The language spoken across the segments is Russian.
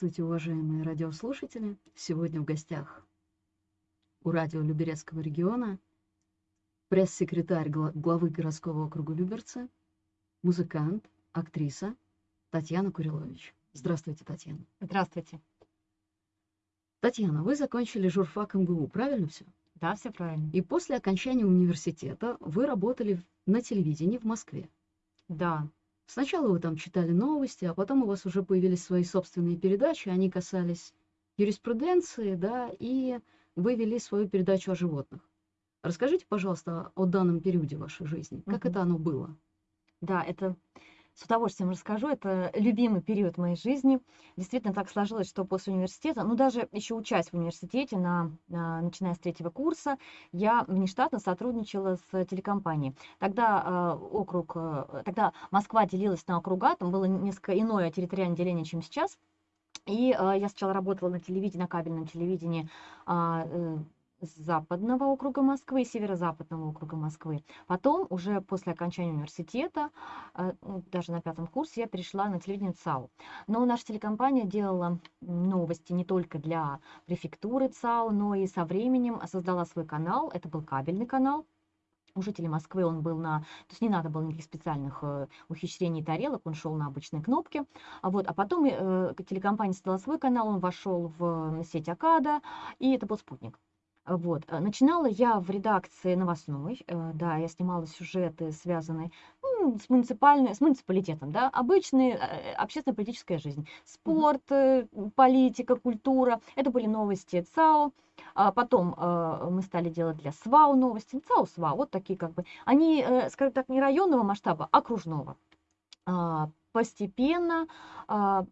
Здравствуйте, уважаемые радиослушатели! Сегодня в гостях у радио Люберецкого региона пресс-секретарь главы городского округа Люберцы, музыкант, актриса Татьяна Курилович. Здравствуйте, Татьяна. Здравствуйте. Татьяна, вы закончили журфак МГУ, правильно все? Да, все правильно. И после окончания университета вы работали на телевидении в Москве. Да. Сначала вы там читали новости, а потом у вас уже появились свои собственные передачи, они касались юриспруденции, да, и вы вели свою передачу о животных. Расскажите, пожалуйста, о данном периоде вашей жизни. Как угу. это оно было? Да, это с удовольствием расскажу. Это любимый период моей жизни. Действительно так сложилось, что после университета, ну даже еще учась в университете, на, на, начиная с третьего курса, я внештатно сотрудничала с телекомпанией. Тогда э, округ, э, тогда Москва делилась на округа, там было несколько иное территориальное деление, чем сейчас. И э, я сначала работала на телевидении, на кабельном телевидении э, западного округа Москвы северо-западного округа Москвы. Потом, уже после окончания университета, э, ну, даже на пятом курсе, я перешла на телевидение ЦАУ. Но наша телекомпания делала новости не только для префектуры ЦАУ, но и со временем создала свой канал. Это был кабельный канал, у жителей Москвы он был на... То есть не надо было никаких специальных э, ухищрений тарелок, он шел на обычные кнопки. А, вот, а потом э, телекомпания создала свой канал, он вошел в сеть Акада, и это был спутник. Вот. Э, начинала я в редакции новостной, э, да, я снимала сюжеты, связанные ну, с, муниципальной, с муниципалитетом, да, обычная э, общественно-политическая жизнь, спорт, политика, культура, это были новости ЦАО, а потом мы стали делать для СВАУ новости, ЦАО, СВАУ, вот такие как бы, они, скажем так, не районного масштаба, а окружного. А, постепенно а,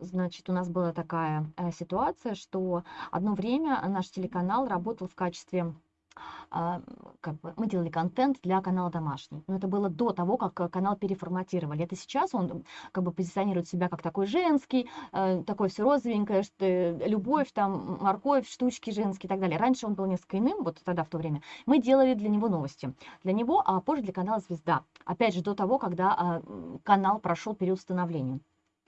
значит, у нас была такая э, ситуация, что одно время наш телеканал работал в качестве а, как бы мы делали контент для канала домашний. Но это было до того, как э, канал переформатировали. Это сейчас он как бы позиционирует себя как такой женский, э, такой все розовенькое, что любовь, там, морковь, штучки женские и так далее. Раньше он был несколько иным, вот тогда в то время. Мы делали для него новости. Для него, а позже для канала «Звезда». Опять же, до того, когда а, канал прошел период становления.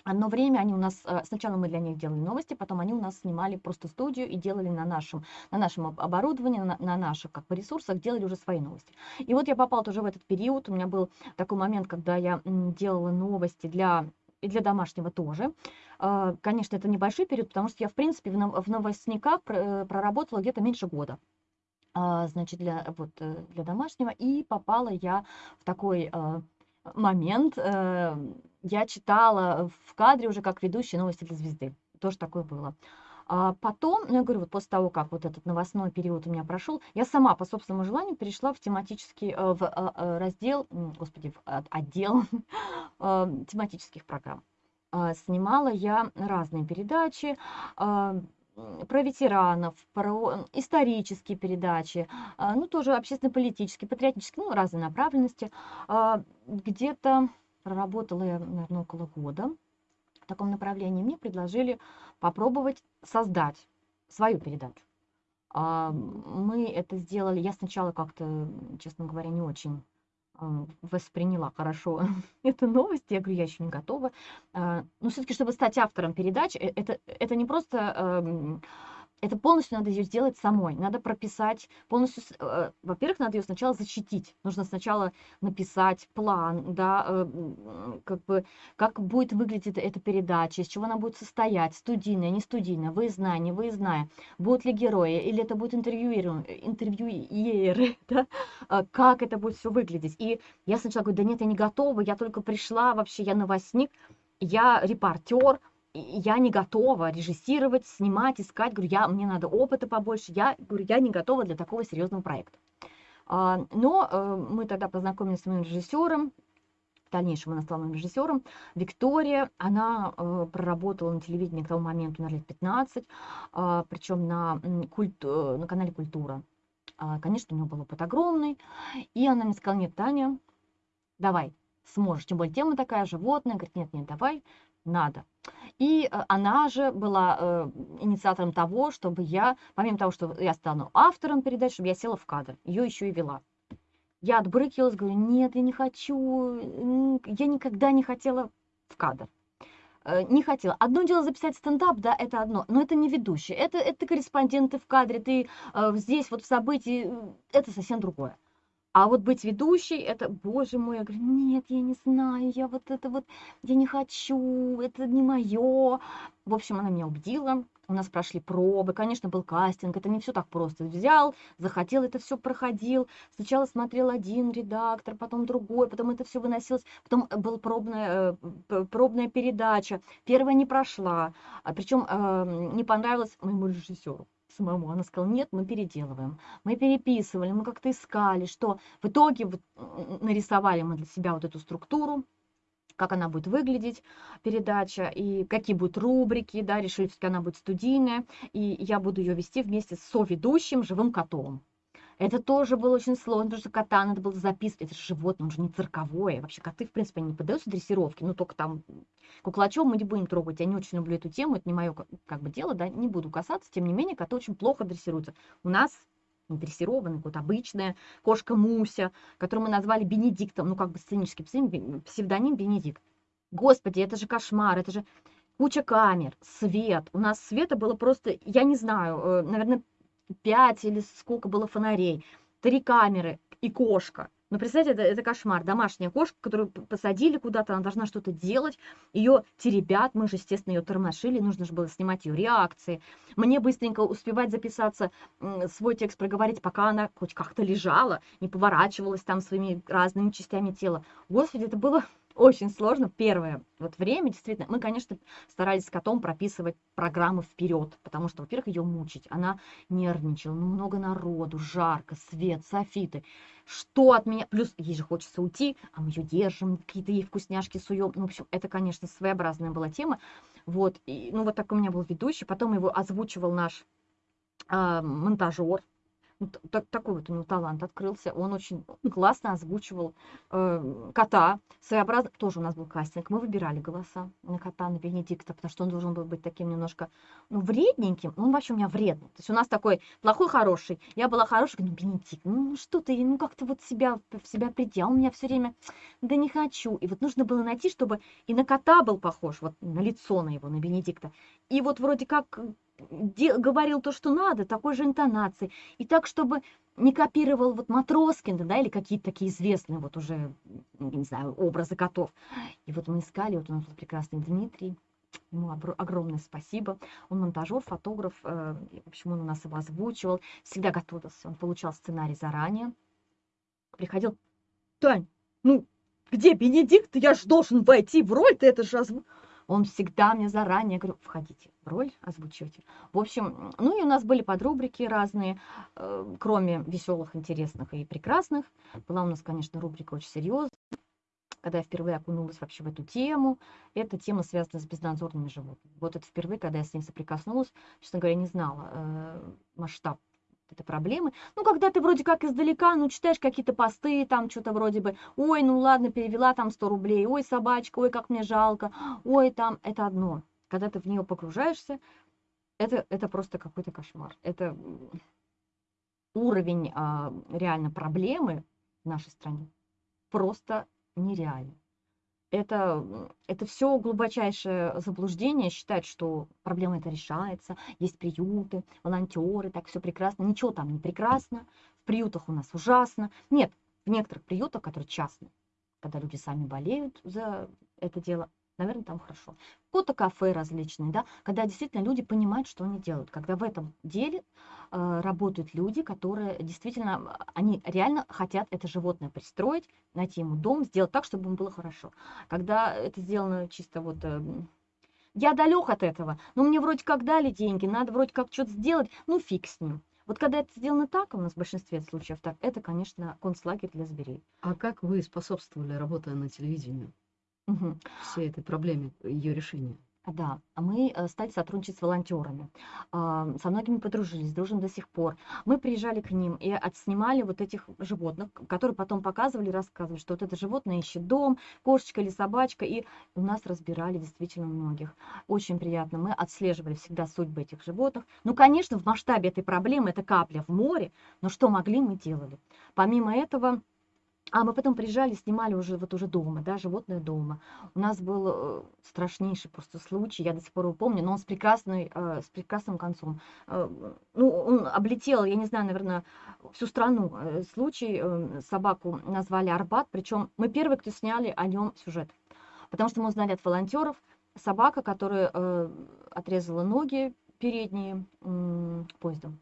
Одно время они у нас, э, сначала мы для них делали новости, потом они у нас снимали просто студию и делали на нашем, на нашем оборудовании, на, на наших как бы ресурсах, делали уже свои новости. И вот я попала тоже в этот период, у меня был такой момент, когда я делала новости для и для домашнего тоже. А, конечно, это небольшой период, потому что я, в принципе, в новостниках э, проработала где-то меньше года а, значит, для, вот, э, для домашнего, и попала я в такой момент, я читала в кадре уже как ведущая новости для звезды. Тоже такое было. А потом, ну, я говорю, вот после того, как вот этот новостной период у меня прошел, я сама по собственному желанию перешла в тематический, э, в э, э, раздел, господи, в отдел тематических программ. А, снимала я разные передачи, а, про ветеранов, про исторические передачи, ну, тоже общественно-политические, патриотические, ну, разные направленности. Где-то Проработала я, наверное, около года в таком направлении. Мне предложили попробовать создать свою передачу. А, мы это сделали, я сначала как-то, честно говоря, не очень а, восприняла хорошо эту новость. Я говорю, я еще не готова. А, но все-таки, чтобы стать автором передачи, э, это, это не просто эм, это полностью надо ее сделать самой. Надо прописать полностью, э, во-первых, надо ее сначала защитить. Нужно сначала написать план, да, э, как бы, как будет выглядеть эта передача, из чего она будет состоять, студийная, не студийная, выездная, не выездная, будут ли герои, или это будет интервьюеры, да, а как это будет все выглядеть. И я сначала говорю, да нет, я не готова, я только пришла, вообще я новостник, я репортер, я не готова режиссировать, снимать, искать. Говорю, я, мне надо опыта побольше. Я говорю, я не готова для такого серьезного проекта. А, но э, мы тогда познакомились с моим режиссером, в дальнейшем она стала моим режиссером. Виктория, она э, проработала на телевидении к тому моменту, наверное, лет 15, а, причем на, культу, э, на канале «Культура». А, конечно, у нее был опыт огромный. И она мне сказала, нет, Таня, давай, сможешь. Тем более тема такая, животное. Говорит, нет, нет, давай, надо. И э, она же была э, инициатором того, чтобы я, помимо того, что я стану автором передач, чтобы я села в кадр, ее еще и вела. Я отбрыкивалась, говорю, нет, я не хочу, я никогда не хотела в кадр. э, не хотела. Одно дело записать стендап, да, это одно, но это не ведущий, это, это корреспонденты в кадре, ты здесь вот в событии, это совсем другое. А вот быть ведущей, это, боже мой, я говорю, нет, я не знаю, я вот это вот, я не хочу, это не мое. В общем, она меня убедила, у нас прошли пробы, конечно, был кастинг, это не все так просто. Взял, захотел, это все проходил. Сначала смотрел один редактор, потом другой, потом это все выносилось, потом была пробная, э, пробная передача. Первая не прошла, а причем э, не понравилось моему режиссеру самому. Она сказала, нет, мы переделываем. Мы переписывали, мы как-то искали, что в итоге вот нарисовали мы для себя вот эту структуру, как она будет выглядеть, передача, и какие будут рубрики, да, решили, что она будет студийная, и я буду ее вести вместе с соведущим живым котом. Это тоже было очень сложно, потому что кота надо было записывать. Это же животное, он же не цирковое. Вообще коты, в принципе, не поддаются дрессировке. Ну, только там куклачом мы не будем трогать. Я не очень люблю эту тему, это не мое как бы дело, да, не буду касаться. Тем не менее, коты очень плохо дрессируются. У нас не дрессированный, вот обычная кошка Муся, которую мы назвали Бенедиктом, ну, как бы сценический псевдоним Бенедикт. Господи, это же кошмар, это же куча камер, свет. У нас света было просто, я не знаю, э, наверное, пять или сколько было фонарей, три камеры и кошка. Ну, представьте, это, это кошмар. Домашняя кошка, которую посадили куда-то, она должна что-то делать, ее теребят, мы же, естественно, ее тормошили, нужно же было снимать ее реакции. Мне быстренько успевать записаться, свой текст проговорить, пока она хоть как-то лежала, не поворачивалась там своими разными частями тела. Господи, это было очень сложно. Первое вот время, действительно, мы, конечно, старались с котом прописывать программы вперед, потому что, во-первых, ее мучить. Она нервничала, ну, много народу, жарко, свет, софиты. Что от меня? Плюс ей же хочется уйти, а мы ее держим, какие-то ей вкусняшки суем. Ну, в общем, это, конечно, своеобразная была тема. Вот, и, ну, вот так у меня был ведущий. Потом его озвучивал наш э, монтажер, ну, так, такой вот у него талант открылся. Он очень классно озвучивал э, кота. Своеобразно, тоже у нас был кастинг. Мы выбирали голоса на кота, на Бенедикта, потому что он должен был быть таким немножко, ну, вредненьким. Он вообще у меня вредный. То есть у нас такой плохой, хороший. Я была говорю, ну, Бенедикт, ну, что ты, ну, как то вот себя, в себя приди. Он меня все время, да не хочу. И вот нужно было найти, чтобы и на кота был похож, вот на лицо на его, на Бенедикта. И вот вроде как говорил то, что надо, такой же интонацией. И так, чтобы не копировал вот Матроскина, да, или какие-то такие известные вот уже, не знаю, образы котов. И вот мы искали, вот у нас был прекрасный Дмитрий, Ему огромное спасибо. Он монтажер, фотограф, э, в общем, он у нас его озвучивал, всегда готовился, он получал сценарий заранее. Приходил, Тань, ну, где Бенедикт? Я же должен войти в роль, ты это же озвучил. Он всегда мне заранее говорю, входите роль, озвучивайте. В общем, ну и у нас были подрубрики разные, э, кроме веселых, интересных и прекрасных. Была у нас, конечно, рубрика очень серьезная. Когда я впервые окунулась вообще в эту тему, эта тема связана с безнадзорными животными. Вот это впервые, когда я с ним соприкоснулась, честно говоря, не знала э, масштаб это проблемы. Ну, когда ты вроде как издалека, ну, читаешь какие-то посты, там что-то вроде бы, ой, ну ладно, перевела там 100 рублей, ой, собачка, ой, как мне жалко, ой, там, это одно. Когда ты в нее погружаешься, это, это просто какой-то кошмар. Это уровень а, реально проблемы в нашей стране просто нереальный это, это все глубочайшее заблуждение считать, что проблема это решается, есть приюты, волонтеры, так все прекрасно. Ничего там не прекрасно, в приютах у нас ужасно. Нет, в некоторых приютах, которые частные, когда люди сами болеют за это дело, наверное, там хорошо. Фото кафе различные, да, когда действительно люди понимают, что они делают, когда в этом деле э, работают люди, которые действительно, они реально хотят это животное пристроить, найти ему дом, сделать так, чтобы ему было хорошо. Когда это сделано чисто вот... Э, я далек от этого, но мне вроде как дали деньги, надо вроде как что-то сделать, ну фиг с ним. Вот когда это сделано так, у нас в большинстве случаев так, это, конечно, концлагерь для зверей. А как вы способствовали, работая на телевидении? Мгм. всей этой проблеме, ее решения. Да, а мы э, стали сотрудничать с волонтерами. А, Со многими подружились, дружим до сих пор. Мы приезжали к ним и отснимали вот этих животных, которые потом показывали, рассказывали, что вот это животное ищет дом, кошечка или собачка, и у нас разбирали действительно многих. Очень приятно. Мы отслеживали всегда судьбы этих животных. Ну, конечно, в масштабе этой проблемы это капля в море, но что могли, мы делали. Помимо этого, А мы потом приезжали, снимали уже вот уже дома, да, животное дома. У нас был э, страшнейший просто случай, я до сих пор его помню, но он с прекрасной, э, с прекрасным концом. Э, ну, он облетел, я не знаю, наверное, всю страну. Э, случай, э, собаку назвали Арбат, причем мы первые, кто сняли о нем сюжет. Потому что мы узнали от волонтеров, собака, которая э, отрезала ноги передние м, поездом.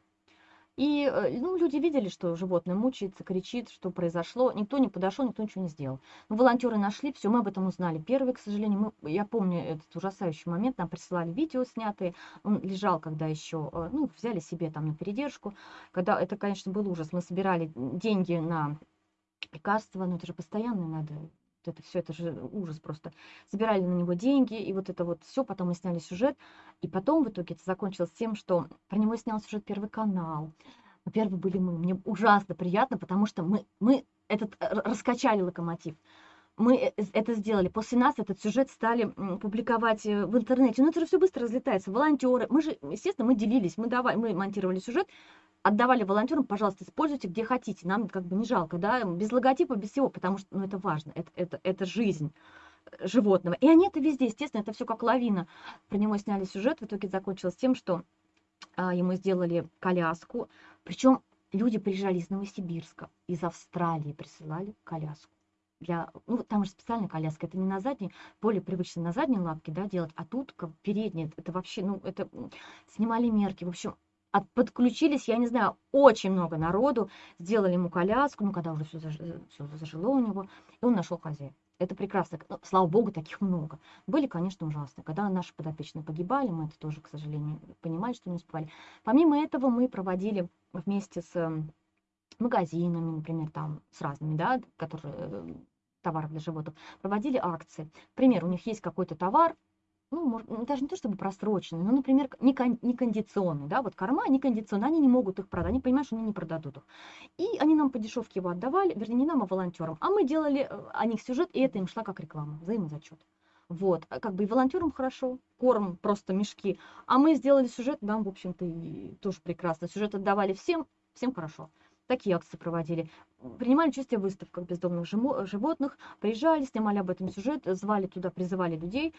И э, ну, люди видели, что животное мучается, кричит, что произошло. Никто не подошел, никто ничего не сделал. Но волонтеры нашли, все, мы об этом узнали. Первый, к сожалению, мы, я помню этот ужасающий момент, нам присылали видео снятые. Он лежал, когда еще, э, ну, взяли себе там на передержку. Когда это, конечно, был ужас. Мы собирали деньги на лекарства, но это же постоянно надо это все, это же ужас просто. Собирали на него деньги, и вот это вот все, потом мы сняли сюжет, и потом в итоге это закончилось тем, что про него снял сюжет Первый канал. Первые были мы. Мне ужасно приятно, потому что мы, мы этот раскачали локомотив. Мы э, это сделали. После нас этот сюжет стали публиковать э, в интернете. Ну, это же все быстро разлетается. Волонтеры. Мы же, естественно, мы делились. Мы, давай, мы монтировали сюжет, отдавали волонтерам, пожалуйста, используйте где хотите, нам как бы не жалко, да, без логотипа, без всего, потому что, ну, это важно, это, это, это жизнь э, животного. И они это везде, естественно, это все как лавина. Про него сняли сюжет, в итоге закончилось тем, что а, ему сделали коляску, причем люди приезжали из Новосибирска, из Австралии присылали коляску. Для, ну, там же специальная коляска, это не на задней, более привычно на задней лапке, да, делать, а тут передняя, это вообще, ну, это снимали мерки, в общем, от, подключились, я не знаю, очень много народу, сделали ему коляску, ну, когда уже все, заж, все зажило у него, и он нашел хозяина. Это прекрасно. Ну, слава богу, таких много. Были, конечно, ужасные. Когда наши подопечные погибали, мы это тоже, к сожалению, понимали, что не успевали. Помимо этого, мы проводили вместе с магазинами, например, там, с разными, да, которые э, товаров для животных, проводили акции. Например, у них есть какой-то товар, ну, ну, даже не то чтобы просроченные, но, например, не, кон, не кондиционные, да, вот корма не кондиционные, они не могут их продать, они понимают, что они не продадут их. И они нам по дешевке его отдавали, вернее, не нам, а волонтерам. А мы делали э, о них сюжет, и это им шла как реклама, взаимозачет. Вот, а как бы и волонтерам хорошо, корм, просто мешки. А мы сделали сюжет, нам, в общем-то, тоже прекрасно. Сюжет отдавали всем, всем хорошо. Такие акции проводили. Принимали участие в выставках бездомных животных, приезжали, снимали об этом сюжет, звали туда, призывали людей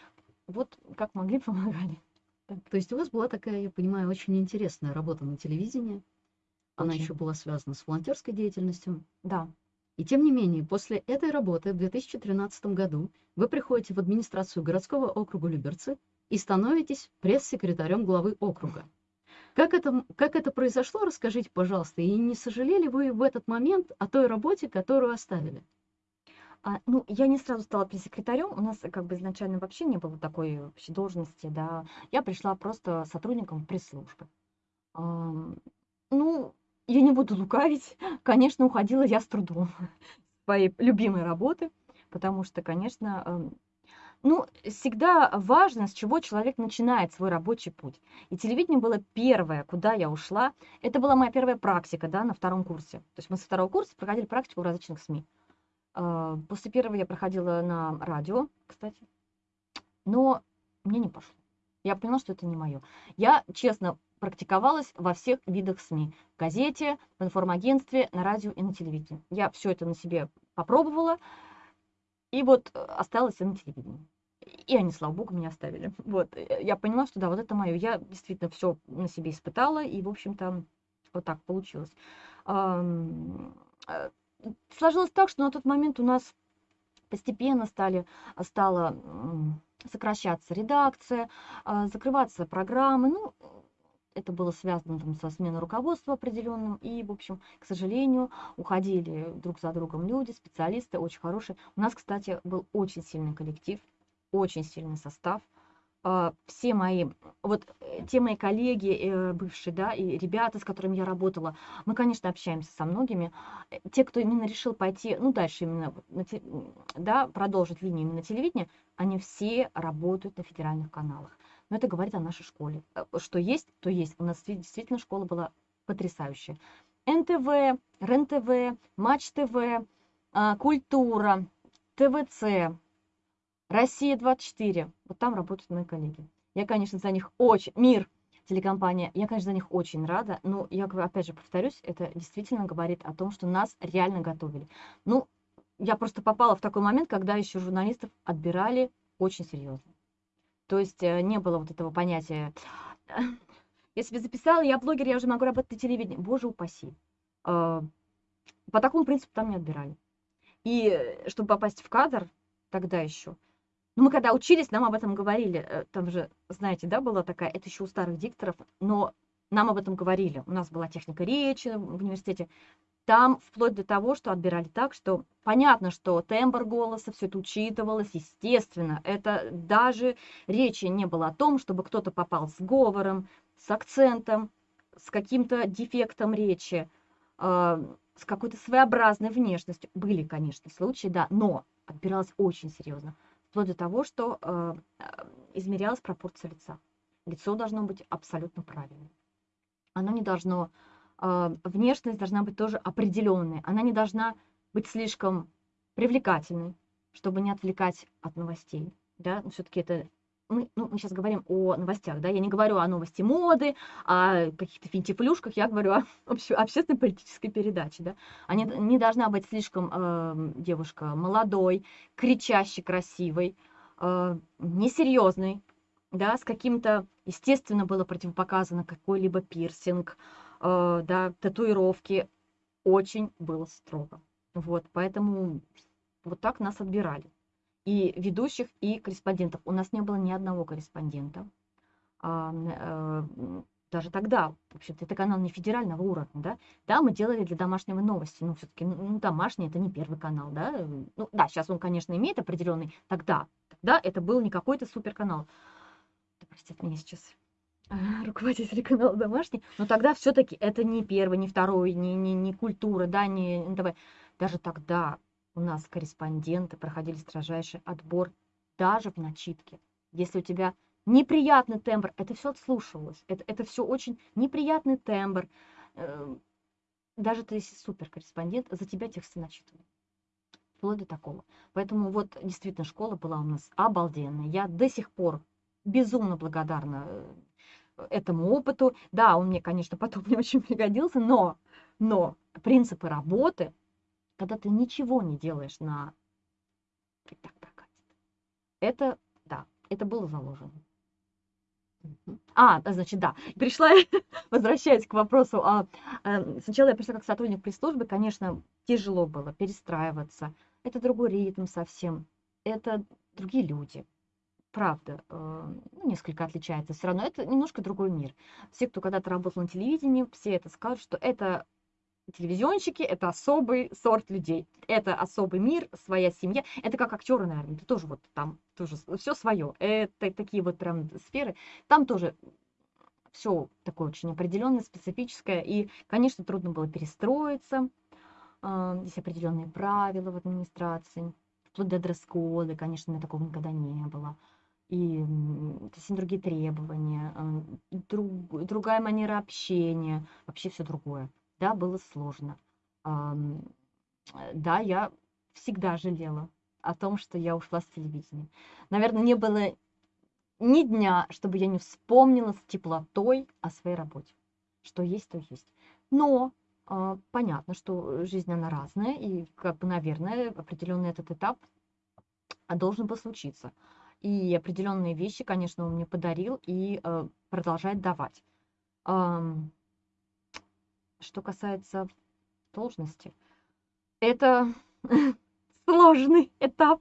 вот как могли, помогали. То есть у вас была такая, я понимаю, очень интересная работа на телевидении. Она Очень. еще была связана с волонтерской деятельностью. Да. И тем не менее, после этой работы в 2013 году вы приходите в администрацию городского округа Люберцы и становитесь пресс-секретарем главы округа. Как это, как это произошло, расскажите, пожалуйста, и не сожалели вы в этот момент о той работе, которую оставили? А, ну, я не сразу стала пресс-секретарем. У нас как бы изначально вообще не было такой вообще должности, да. Я пришла просто сотрудником пресс-службы. Ам, ну, я не буду лукавить. Конечно, уходила я с трудом своей любимой работы, потому что, конечно, ну, всегда важно, с чего человек начинает свой рабочий путь. И телевидение было первое, куда я ушла. Это была моя первая практика, да, на втором курсе. То есть мы со второго курса проходили практику в различных СМИ. А, после первого я проходила на радио, кстати, но мне не пошло. Я поняла, что это не мое. Я, честно, практиковалась во всех видах СМИ. В газете, в информагентстве, на радио и на телевидении. Я все это на себе попробовала, и вот э, осталась на телевидении. И они, слава богу, меня оставили. Вот, э, я поняла, что да, вот это мое. Я действительно все на себе испытала, и, в общем-то, вот так получилось. Э, сложилось так, что на тот момент у нас постепенно стали, стала сокращаться редакция, а, закрываться программы. Ну, это было связано там, со сменой руководства определенным. И, в общем, к сожалению, уходили друг за другом люди, специалисты очень хорошие. У нас, кстати, был очень сильный коллектив, очень сильный состав – а, все мои, вот э, те мои коллеги э, бывшие, да, и ребята, с которыми я работала, мы, конечно, общаемся со многими. Э, те, кто именно решил пойти, ну, дальше именно, да, продолжить линию именно телевидения, они все работают на федеральных каналах. Но это говорит о нашей школе. Что есть, то есть. У нас действительно школа была потрясающая. НТВ, РЕН-ТВ, Матч ТВ, а, Культура, ТВЦ, Россия-24. Вот там работают мои коллеги. Я, конечно, за них очень... Мир, телекомпания, я, конечно, за них очень рада, но я, опять же, повторюсь, это действительно говорит о том, что нас реально готовили. Ну, я просто попала в такой момент, когда еще журналистов отбирали очень серьезно. То есть э, не было вот этого понятия я себе записала, я блогер, я уже могу работать на телевидении. Боже упаси. А, по такому принципу там не отбирали. И э, чтобы попасть в кадр, тогда еще, ну, мы когда учились, нам об этом говорили. Э, там же, знаете, да, была такая, это еще у старых дикторов, но нам об этом говорили. У нас была техника речи в университете. Там вплоть до того, что отбирали так, что понятно, что тембр голоса, все это учитывалось, естественно. Это даже речи не было о том, чтобы кто-то попал с говором, с акцентом, с каким-то дефектом речи, э, с какой-то своеобразной внешностью. Были, конечно, случаи, да, но отбиралось очень серьезно. Вплоть до того, что э, измерялась пропорция лица. Лицо должно быть абсолютно правильным. Оно не должно внешность должна быть тоже определенной. Она не должна быть слишком привлекательной, чтобы не отвлекать от новостей. Да? Все-таки это мы, ну, мы сейчас говорим о новостях, да, я не говорю о новости моды, о каких-то финтифлюшках, я говорю о обще, общественной политической передаче, да. Они не должна быть слишком э, девушка молодой, кричащей, красивой, э, несерьезной, да, с каким-то, естественно, было противопоказано какой-либо пирсинг, э, да, татуировки, очень было строго. Вот, поэтому вот так нас отбирали и ведущих, и корреспондентов. У нас не было ни одного корреспондента. А, э, даже тогда, в общем-то, это канал не федерального уровня, да, да, мы делали для домашнего новости, но все-таки, ну, ну, домашний это не первый канал, да, ну, да, сейчас он, конечно, имеет определенный, тогда, тогда это был не какой-то суперканал. Да, простите меня сейчас руководитель канала домашний, но тогда все-таки это не первый, не второй, не, не, не культура, да, не НТВ. Даже тогда у нас корреспонденты проходили строжайший отбор даже в начитке. Если у тебя неприятный тембр, это все отслушивалось. Это, это все очень неприятный тембр. Эм, даже ты если суперкорреспондент, за тебя тексты начитывают. Вплоть до такого. Поэтому вот действительно школа была у нас обалденная. Я до сих пор безумно благодарна э, этому опыту. Да, он мне, конечно, потом не очень пригодился, но, но принципы работы когда ты ничего не делаешь на так прокатит. Это, да, это было заложено. А, значит, да, пришла, возвращаясь к вопросу, а, а, сначала я пришла как сотрудник пресс-службы, конечно, тяжело было перестраиваться, это другой ритм совсем, это другие люди, правда, э, ну, несколько отличается, все равно это немножко другой мир. Все, кто когда-то работал на телевидении, все это скажут, что это телевизионщики это особый сорт людей. Это особый мир, своя семья. Это как актеры, наверное, это тоже вот там тоже все свое. Это такие вот прям сферы. Там тоже все такое очень определенное, специфическое. И, конечно, трудно было перестроиться. А, здесь определенные правила в администрации. Вплоть до дресс-кода, конечно, у меня такого никогда не было. И совсем другие требования, а, друг, другая манера общения, вообще все другое. Да, было сложно. Ам, э, да, я всегда жалела о том, что я ушла с телевидения. Наверное, не было ни дня, чтобы я не вспомнила с теплотой о своей работе. Что есть, то есть. Но э, понятно, что жизнь, она разная, и, как бы, наверное, определенный этот этап должен был случиться. И определенные вещи, конечно, он мне подарил и э, продолжает давать. Эм, что касается должности, это сложный этап,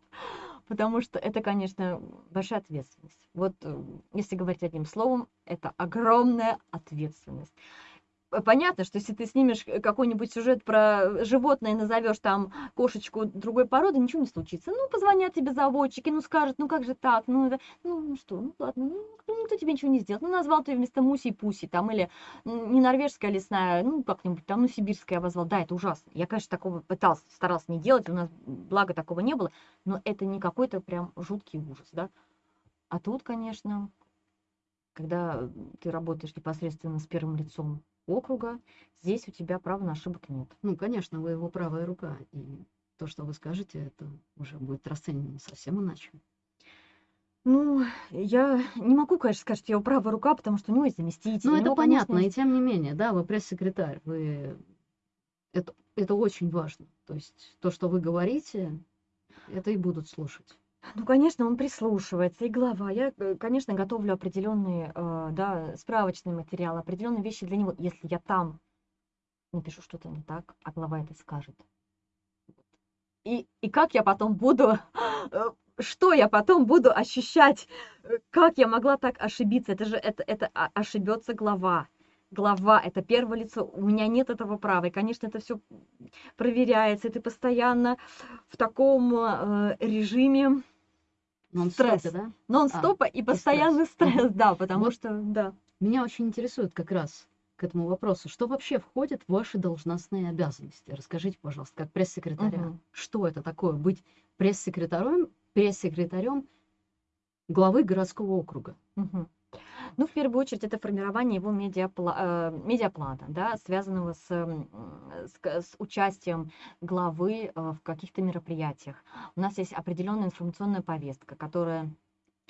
потому что это, конечно, большая ответственность. Вот э, если говорить одним словом, это огромная ответственность понятно, что если ты снимешь э, какой-нибудь сюжет про животное и назовешь там кошечку другой породы, ничего не случится. Ну, позвонят тебе заводчики, ну, скажут, ну, как же так, ну, это, ну, ну что, ну, ладно, ну, никто тебе ничего не сделает. Ну, назвал ты вместо Муси Пуси, там, или не норвежская лесная, ну, как-нибудь там, ну, сибирская обозвал. Да, это ужасно. Я, конечно, такого пытался, старался не делать, у нас, благо, такого не было, но это не какой-то прям жуткий ужас, да. А тут, конечно, когда ты работаешь непосредственно с первым лицом округа, здесь у тебя права на ошибок нет. Ну, конечно, вы его правая рука, и то, что вы скажете, это уже будет расценено совсем иначе. Ну, я не могу, конечно, сказать, что я его правая рука, потому что у него есть заместитель. Ну, это него, понятно, конечно, и тем не менее, да, вы пресс-секретарь, вы... Это это очень важно. То есть то, что вы говорите, это и будут слушать. Ну, конечно, он прислушивается, и глава. Я, э, конечно, готовлю определенные, э, да, справочные материалы, определенные вещи для него. Если я там напишу что-то не так, а глава это скажет. И, и как я потом буду, э, что я потом буду ощущать, как я могла так ошибиться? Это же, это, это а- ошибется глава. Глава, это первое лицо, у меня нет этого права. И, конечно, это все проверяется, и ты постоянно в таком э, режиме Нон-стопе, стресс. да? нон-стопа и постоянный стресс. стресс, да, потому Вот. что, да. Меня очень интересует как раз к этому вопросу, что вообще входит в ваши должностные обязанности? Расскажите, пожалуйста, как пресс-секретаря, Мгм. что это такое быть пресс-секретарем, пресс-секретарем главы городского округа? Мгм. Ну, в первую очередь, это формирование его медиапла- э, медиаплана, да, связанного с, с, с участием главы э, в каких-то мероприятиях. У нас есть определенная информационная повестка, которая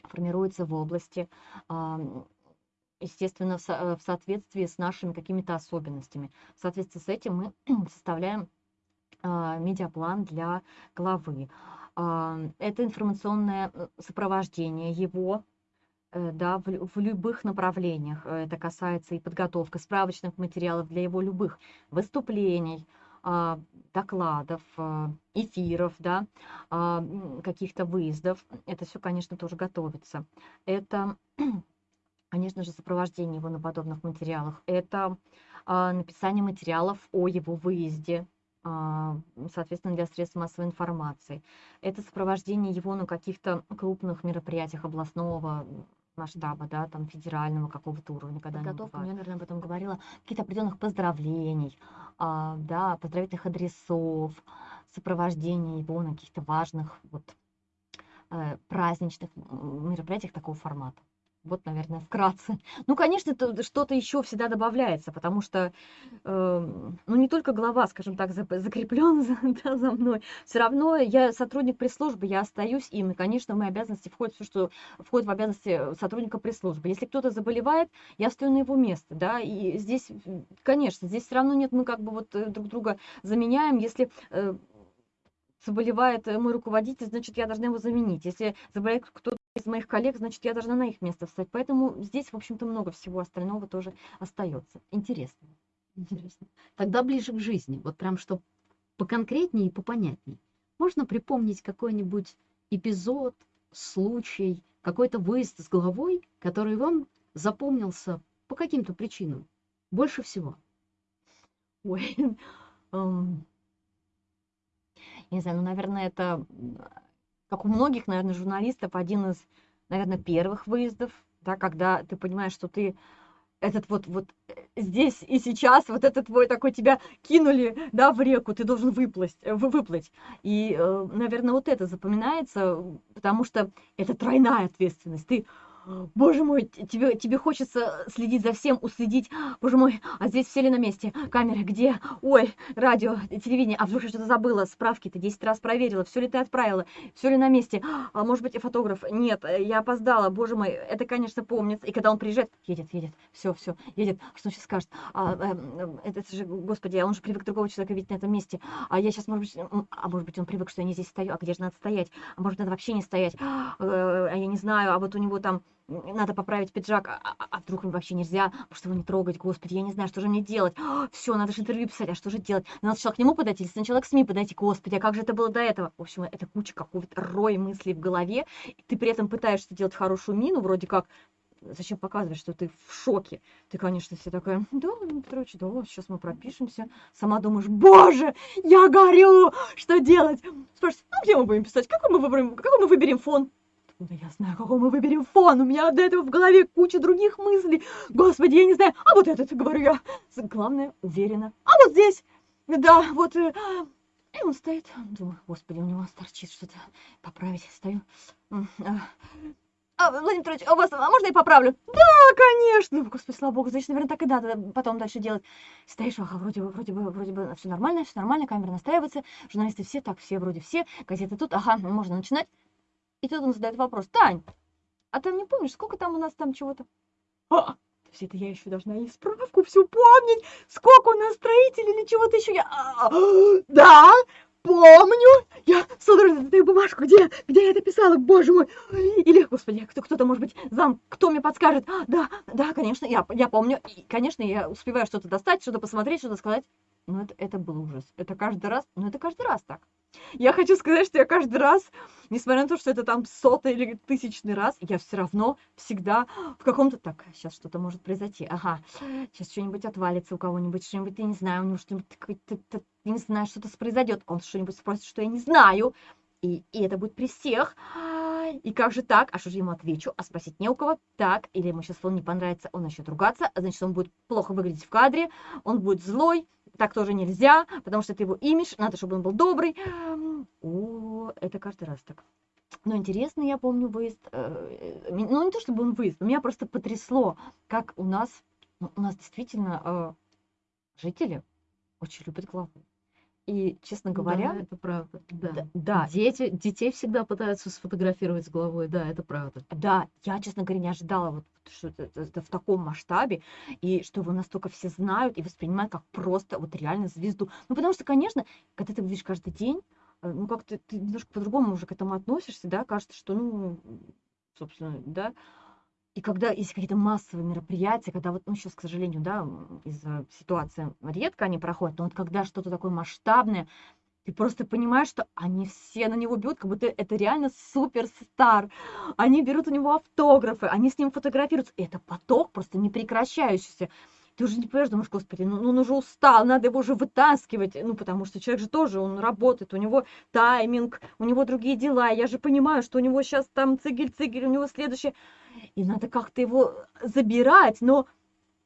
формируется в области, м, естественно, в, со- э, в соответствии с нашими какими-то особенностями. В соответствии с этим мы составляем а, медиаплан для главы. Это информационное э, сопровождение его, э, да, в, в любых направлениях. Э, Это касается и подготовка справочных материалов для его любых выступлений, а, докладов, а, эфиров, да, а, каких-то выездов. Это все, конечно, тоже готовится. Это, конечно же, сопровождение его на подобных материалах. Это написание материалов о его выезде, соответственно, для средств массовой информации. Это сопровождение его на каких-то крупных мероприятиях областного масштаба, да, там федерального какого-то уровня, когда Подготовка. Я, наверное, об этом говорила. Каких-то определенных поздравлений, а, да, поздравительных адресов, сопровождение его на каких-то важных вот э, праздничных мероприятиях такого формата. Вот, наверное, вкратце. Ну, конечно, что-то еще всегда добавляется, потому что, э, ну, не только глава, скажем так, закреплен за, да, за мной. Все равно я сотрудник пресс-службы, я остаюсь им, и, конечно, в мои обязанности входит все, что входит в обязанности сотрудника пресс-службы. Если кто-то заболевает, я стою на его место, да, и здесь, конечно, здесь все равно нет, мы как бы вот э, друг друга заменяем, если э, заболевает э, мой руководитель, значит, я должна его заменить. Если заболевает кто-то из моих коллег, значит, я должна на их место встать. Поэтому здесь, в общем-то, много всего остального тоже остается. Интересно. Интересно. Тогда ближе к жизни, вот прям что поконкретнее и попонятней. Можно припомнить какой-нибудь эпизод, случай, какой-то выезд с головой, который вам запомнился по каким-то причинам больше всего? Ой, я не знаю, ну, наверное, это, как у многих, наверное, журналистов, один из, наверное, первых выездов, да, когда ты понимаешь, что ты этот вот, вот э, здесь и сейчас, вот этот твой такой, тебя кинули, да, в реку, ты должен выплыть, э, вы- выплыть. И, э, наверное, вот это запоминается, потому что это тройная ответственность. Ты Боже мой, тебе, тебе хочется следить за всем, уследить. Боже мой, а здесь все ли на месте? Камеры где? Ой, радио, телевидение. А вдруг я что-то забыла? Справки ты 10 раз проверила. Все ли ты отправила? Все ли на месте? А может быть, фотограф? Нет, э, я опоздала. Боже мой, это, конечно, помнится. И когда он приезжает, едет, едет, все, все, едет. Что он сейчас скажет? А, эм, это, это же, господи, а он же привык другого человека видеть на этом месте. А я сейчас, может быть, а может быть, он привык, что я не здесь стою. А где же надо стоять? А может, надо вообще не стоять? Э, А я не знаю. А вот у него там надо поправить пиджак, а, а- а вдруг вообще нельзя, может его не трогать, господи, я не знаю, что же мне делать, все, надо же интервью писать, а что же делать, надо сначала к нему подойти или сначала к СМИ подойти, господи, а как же это было до этого, в общем, это куча какого-то рой мыслей в голове, и ты при этом пытаешься делать хорошую мину, вроде как, зачем показывать, что ты в шоке, ты, конечно, все такая, да, Петрович, да, сейчас мы пропишемся, сама думаешь, боже, я горю, что делать, спрашиваешь, ну, где мы будем писать, какой мы выберем, какой мы выберем фон, Откуда я знаю, какой мы выберем фон? У меня до этого в голове куча других мыслей. Господи, я не знаю. А вот этот, говорю я. Главное, уверенно. А вот здесь. Да, вот. э, И он стоит. Думаю, господи, у него торчит что-то. Поправить. Стою. А. А, Владимир Петрович, а у вас, а можно я поправлю? Да, конечно. Господи, слава богу, значит, наверное, так и надо потом дальше делать. Стоишь, ага, вроде бы, вроде бы, вроде бы все нормально, все нормально, камера настраивается, журналисты все, так, все вроде все, газеты тут, ага, можно начинать. И тут он задает вопрос, Тань, а ты не помнишь, сколько там у нас там чего-то? А, вообще-то я еще должна и справку всю помнить, сколько у нас строителей или чего-то еще. Я, а, да, помню, я судорожно достаю бумажку, где, где я это писала, боже мой. Или, господи, кто, кто-то, может быть, зам, кто мне подскажет. А, да, да, конечно, я, я помню. И, конечно, я успеваю что-то достать, что-то посмотреть, что-то сказать. Но это, это был ужас. Это каждый раз, ну это каждый раз так. Я хочу сказать, что я каждый раз, несмотря на то, что это там сотый или тысячный раз, я все равно всегда в каком-то... Так, сейчас что-то может произойти. Ага, сейчас что-нибудь отвалится у кого-нибудь, что-нибудь, я не знаю, у него что-нибудь... Я не знаю, что-то произойдет. Он что-нибудь спросит, что я не знаю. И, и это будет при всех. И как же так? А что же ему отвечу? А спросить не у кого. Так, или ему сейчас он не понравится, он начнет ругаться, а значит, он будет плохо выглядеть в кадре, он будет злой, так тоже нельзя, потому что это его имидж, надо, чтобы он был добрый. О, это каждый раз так. Но интересно, я помню выезд, э, ну не то чтобы он выезд, меня просто потрясло, как у нас, ну, у нас действительно э, жители очень любят главу. И, честно говоря, Да, это правда. Да. да, Дети, детей всегда пытаются сфотографировать с головой. Да, это правда. Да, я, честно говоря, не ожидала, вот, что это, это- это в таком масштабе, и что его настолько все знают и воспринимают как просто вот реально звезду. Ну, потому что, конечно, когда ты видишь каждый день, э, ну, как-то ты немножко по-другому уже к этому относишься, да, кажется, что, ну, собственно, да. И когда есть какие-то массовые мероприятия, когда вот, ну, сейчас, к сожалению, да, из-за ситуации редко они проходят, но вот когда что-то такое масштабное, ты просто понимаешь, что они все на него бьют, как будто это реально суперстар. Они берут у него автографы, они с ним фотографируются. И это поток просто непрекращающийся. Ты уже не понимаешь, думаешь, господи, ну, ну он уже устал, надо его уже вытаскивать. Ну, потому что человек же тоже, он работает, у него тайминг, у него другие дела. Я же понимаю, что у него сейчас там цигель-цигель, у него следующее. И надо как-то его забирать, но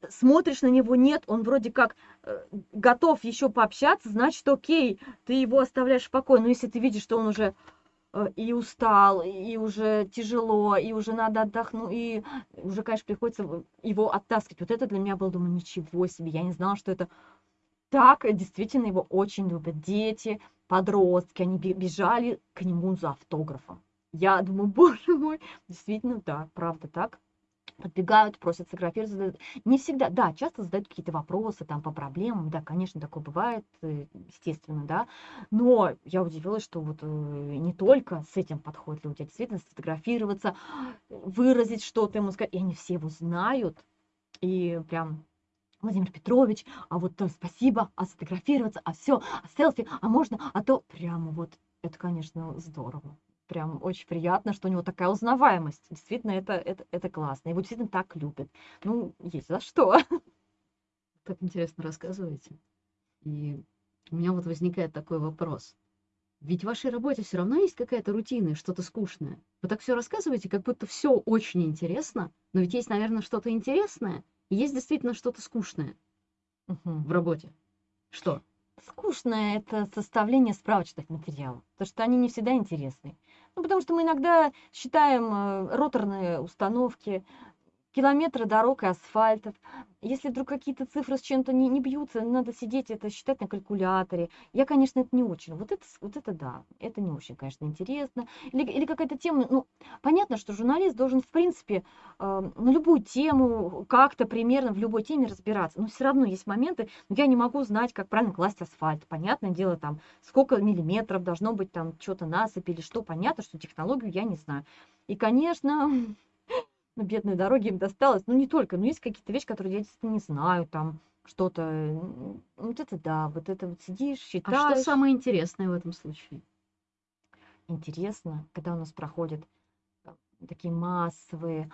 смотришь на него, нет, он вроде как э, готов еще пообщаться, значит, окей, ты его оставляешь в покое. Но если ты видишь, что он уже э, и устал, и уже тяжело, и уже надо отдохнуть, и уже, конечно, приходится его оттаскивать. Вот это для меня было, думаю, ничего себе, я не знала, что это так. э, Действительно, его очень любят дети, подростки, они бе- бежали к нему за автографом. Я думаю, боже мой, действительно, да, правда так подбегают, просят сфотографироваться. задают. Не всегда, да, часто задают какие-то вопросы там по проблемам, да, конечно, такое бывает, э, естественно, да, но я удивилась, что вот э, не только с этим подходят люди, а действительно сфотографироваться, выразить что-то ему сказать, и они все его знают, и прям Владимир Петрович, а вот э, спасибо, а сфотографироваться, а все, а селфи, а можно, а то прямо вот, это, конечно, здорово. Прям очень приятно, что у него такая узнаваемость. Действительно, это, это, это классно. Его действительно так любят. Ну, есть за что. Так интересно рассказываете. И у меня вот возникает такой вопрос. Ведь в вашей работе все равно есть какая-то рутина, что-то скучное. Вы так все рассказываете, как будто все очень интересно, но ведь есть, наверное, что-то интересное, и есть действительно что-то скучное Мгм. в работе. Что? Скучное это составление справочных материалов, потому что они не всегда интересны. Ну, потому что мы иногда считаем э, роторные установки, километры дорог и асфальтов. Если вдруг какие-то цифры с чем-то не, не бьются, надо сидеть это считать на калькуляторе. Я, конечно, это не очень. Вот это, вот это да, это не очень, конечно, интересно. Или, или какая-то тема, ну, понятно, что журналист должен, в принципе, э, на любую тему, как-то примерно в любой теме разбираться. Но все равно есть моменты, ну, я не могу знать, как правильно класть асфальт. Понятное дело, там, сколько миллиметров должно быть там что-то насыпь или что. Понятно, что технологию я не знаю. И, конечно, ну, бедные дороги им досталось. Ну, не только, но есть какие-то вещи, которые я действительно не знаю, там, что-то. Вот это да, вот это вот сидишь, А что считаешь. самое интересное в этом случае? Интересно, когда у нас проходят э, такие массовые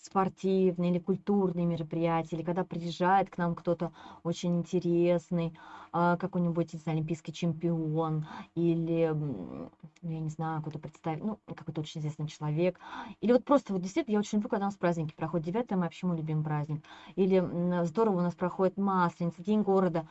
спортивные или культурные мероприятия, или когда приезжает к нам кто-то очень интересный, а, какой-нибудь, не знаю, олимпийский чемпион, или, ну, я не знаю, какой-то представитель, ну, какой-то очень известный человек, или вот просто вот действительно, я очень люблю, когда у нас праздники проходят, 9 мая, мой любимый праздник, или здорово у нас проходит Масленица, День города,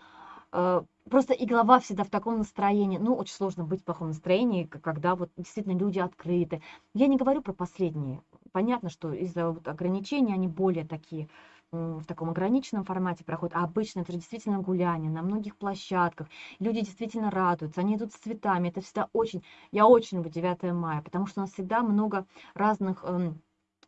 Э, Просто и голова всегда в таком настроении. Ну, очень сложно быть в плохом настроении, когда вот действительно люди открыты. Я не говорю про последние. Понятно, что из-за вот ограничений они более такие в таком ограниченном формате проходят. А обычно это действительно гуляние на многих площадках. Люди действительно радуются, они идут с цветами. Это всегда очень... Я очень люблю 9 мая, потому что у нас всегда много разных эм,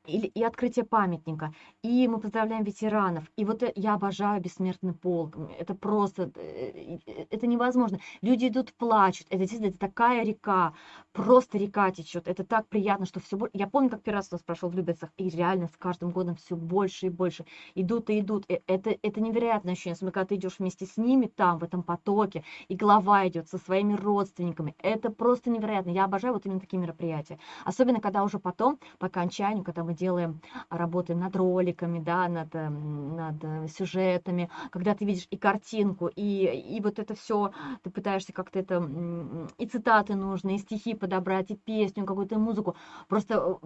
или и открытие памятника, и мы поздравляем ветеранов. И вот э, я обожаю бессмертный полк. Это просто, э, э, это невозможно. Люди идут, плачут. Это действительно это такая река, просто река течет. Это так приятно, что все. Я помню, как первый раз у нас прошел в Любецах, и реально с каждым годом все больше и больше. Идут и идут. Это, это невероятное ощущение, особенно когда ты идешь вместе с ними там, в этом потоке, и голова идет со своими родственниками. Это просто невероятно. Я обожаю вот именно такие мероприятия. Особенно, когда уже потом, по окончанию, когда мы делаем, работаем над роликами, да, над, эм, над э, сюжетами, когда ты видишь и картинку, и, и вот это все, ты пытаешься как-то это, и цитаты нужны, и стихи подобрать, и песню, какую-то музыку. Просто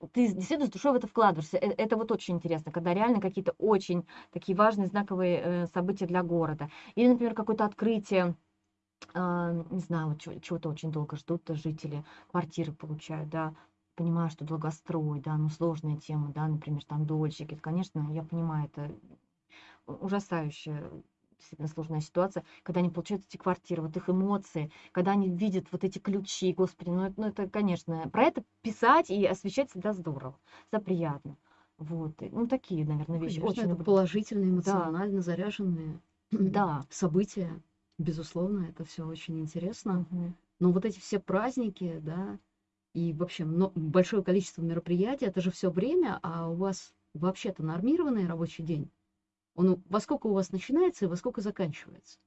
э, ты действительно с душой в это вкладываешься. Э, Это вот очень интересно, когда реально какие-то очень такие важные знаковые э, события для города. Или, например, какое-то открытие, не знаю, чего-то очень долго ждут жители, квартиры получают, да, понимаю, что долгострой, да, ну сложная тема, да, например, там дольщики, Это, конечно, я понимаю, это ужасающая, действительно сложная ситуация, когда они получают эти квартиры, вот их эмоции, когда они видят вот эти ключи, господи, ну, это, ну, это, конечно, про это писать и освещать всегда здорово, всегда приятно. Вот, ну, такие, наверное, Ну, вещи. конечно, Очень это положительные, Да, эмоционально заряженные да. события. Безусловно, это все очень интересно. мгм. Но вот эти все праздники, да, и вообще большое количество мероприятий, это же все время, а у вас вообще-то нормированный рабочий день. Он во сколько у вас начинается и во сколько заканчивается?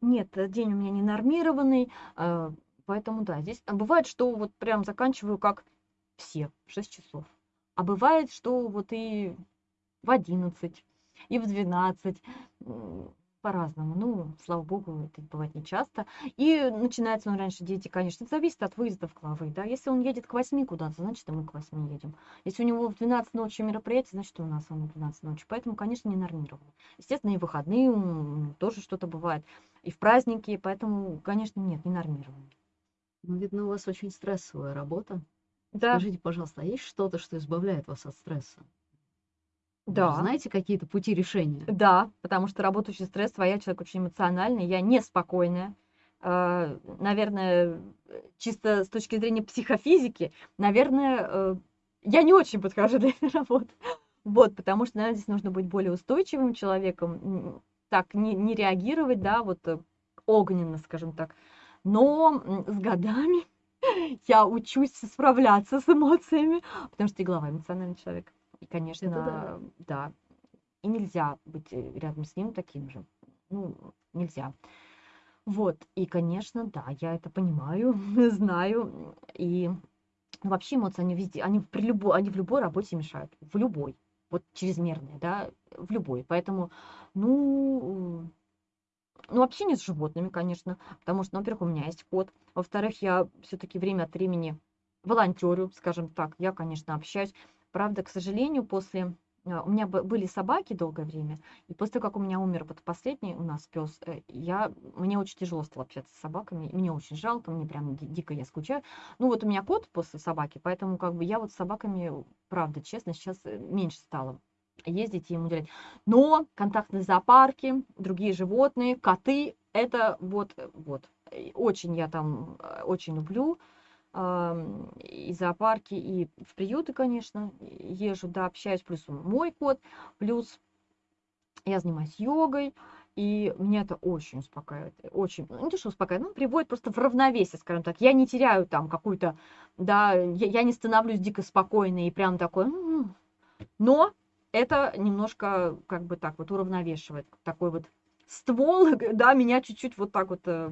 Нет, э, день у меня не нормированный, э, поэтому да, здесь а бывает, что вот прям заканчиваю как все, в 6 часов. А бывает, что вот и в 11, и в 12, м, по-разному. Ну, слава богу, это бывает нечасто. И начинается он раньше, дети, конечно, это зависит от выездов главы, да. Если он едет к 8 куда-то, значит, и мы к 8 едем. Если у него в 12 ночи мероприятие, значит, у нас оно в 12 ночи. Поэтому, конечно, не нормировано. Естественно, и выходные тоже что-то бывает, и в праздники, поэтому, конечно, нет, не нормировано. Ну, видно, у вас очень стрессовая работа. Да, Скажите, пожалуйста, а есть что-то, что избавляет вас от стресса? Да. знаете какие-то пути решения? Да, потому что работа очень стрессовая, я человек очень эмоциональный, я неспокойная. Э, Наверное, чисто с точки зрения психофизики, наверное, э, я не очень подхожу для этой работы. Вот, потому что, наверное, здесь нужно быть более устойчивым человеком, так не, не реагировать, да, вот э, огненно, скажем так. Но с годами я учусь справляться с эмоциями, потому что и глава эмоциональный человек. И, Это да. конечно, да, и нельзя быть э, рядом с ним таким же. Ну, нельзя. Вот, и, конечно, да, я это понимаю, знаю. И ну, вообще эмоции, они везде, они, при любой, они в любой работе мешают. В любой. Вот чрезмерные, да, в любой. Поэтому, ну, ну, общение с животными, конечно, потому что, ну, во-первых, у меня есть кот. Во-вторых, я все-таки время от времени волонтерю, скажем так. Я, конечно, общаюсь. Правда, к сожалению, после... а, У меня бы- были собаки долгое время, и после того, как у меня умер вот последний у нас пес, я, мне очень тяжело стало общаться с собаками. Мне очень жалко, мне прям ди- дико я скучаю. Ну, вот у меня кот после собаки, поэтому как бы я вот с собаками, правда, честно, сейчас э, меньше стала ездить и ему уделять. Но контактные зоопарки, другие животные, коты, это вот, э, вот. Очень я там, э, очень люблю. И зоопарки, и в приюты, конечно, езжу, да, общаюсь. Плюс мой кот, плюс я занимаюсь йогой, и меня это очень успокаивает. Очень, ну, не то, что успокаивает, ну, приводит просто в равновесие, скажем так. Я не теряю там какую-то, да, я, я не становлюсь дико спокойной и прям такой, «М-м». но это немножко как бы так вот уравновешивает. Такой вот ствол, да, меня чуть-чуть вот так вот э,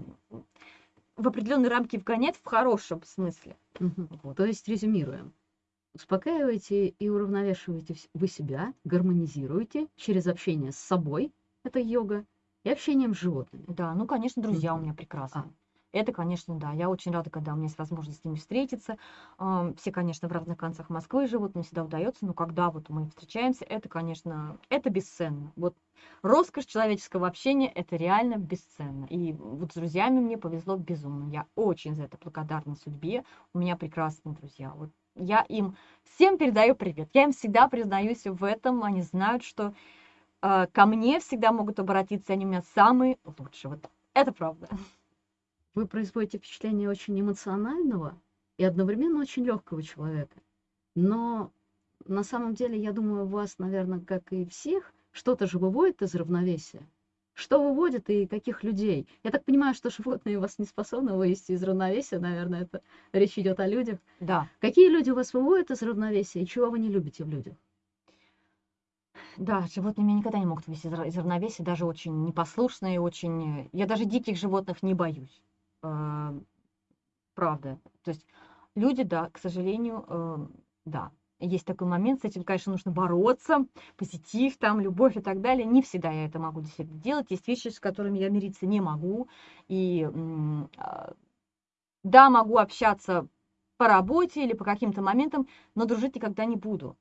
в определенные рамки вгоняет в хорошем смысле. Мгм. Вот. То есть резюмируем. Успокаиваете и уравновешиваете вс- вы себя, гармонизируете через общение с собой, это йога, и общением с животными. Да, ну, конечно, друзья у Мгм. меня прекрасные. Это, конечно, да. Я очень рада, когда у меня есть возможность с ними встретиться. Все, конечно, в разных концах Москвы живут, не всегда удается, но когда вот мы встречаемся, это, конечно, это бесценно. Вот роскошь человеческого общения – это реально бесценно. И вот с друзьями мне повезло безумно. Я очень за это благодарна судьбе. У меня прекрасные друзья. Вот я им всем передаю привет. Я им всегда признаюсь в этом. Они знают, что э, ко мне всегда могут обратиться, они у меня самые лучшие. Вот это правда. Вы производите впечатление очень эмоционального и одновременно очень легкого человека. Но на самом деле, я думаю, вас, наверное, как и всех, что-то же выводит из равновесия. Что выводит и каких людей? Я так понимаю, что животные вас не способны вывести из равновесия, наверное, это речь идет о людях. Да, Какие люди вас выводят из равновесия и чего вы не любите в людях? да, животные меня никогда не могут вывести из равновесия, даже очень непослушные, очень... э, Я даже диких животных не боюсь. Э, Правда. То есть люди, да, к сожалению, э, да. Есть такой момент, с этим, конечно, нужно бороться, позитив, там, любовь и так далее. Не всегда я это могу действительно делать. Есть вещи, с которыми я мириться не могу. И а, да, могу общаться по работе или по каким-то моментам, но дружить никогда не буду.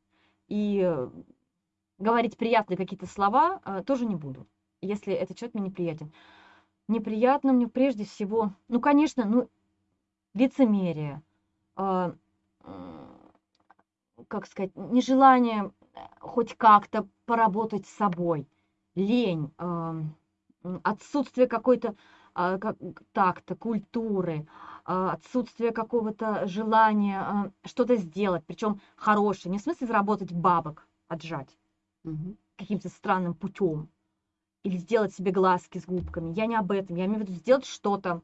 И э, говорить приятные какие-то слова э, тоже не буду, если этот человек мне неприятен. Неприятно мне прежде всего, ну, конечно, ну, лицемерие, м, как сказать, нежелание э, хоть как-то поработать с собой, лень, м, отсутствие какой-то а, как- такта, культуры, а, отсутствие какого-то желания а, что-то сделать, причем хорошее, не в смысле заработать бабок, отжать Мгм. каким-то странным путем или сделать себе глазки с губками. Я не об этом. Я имею в виду сделать что-то,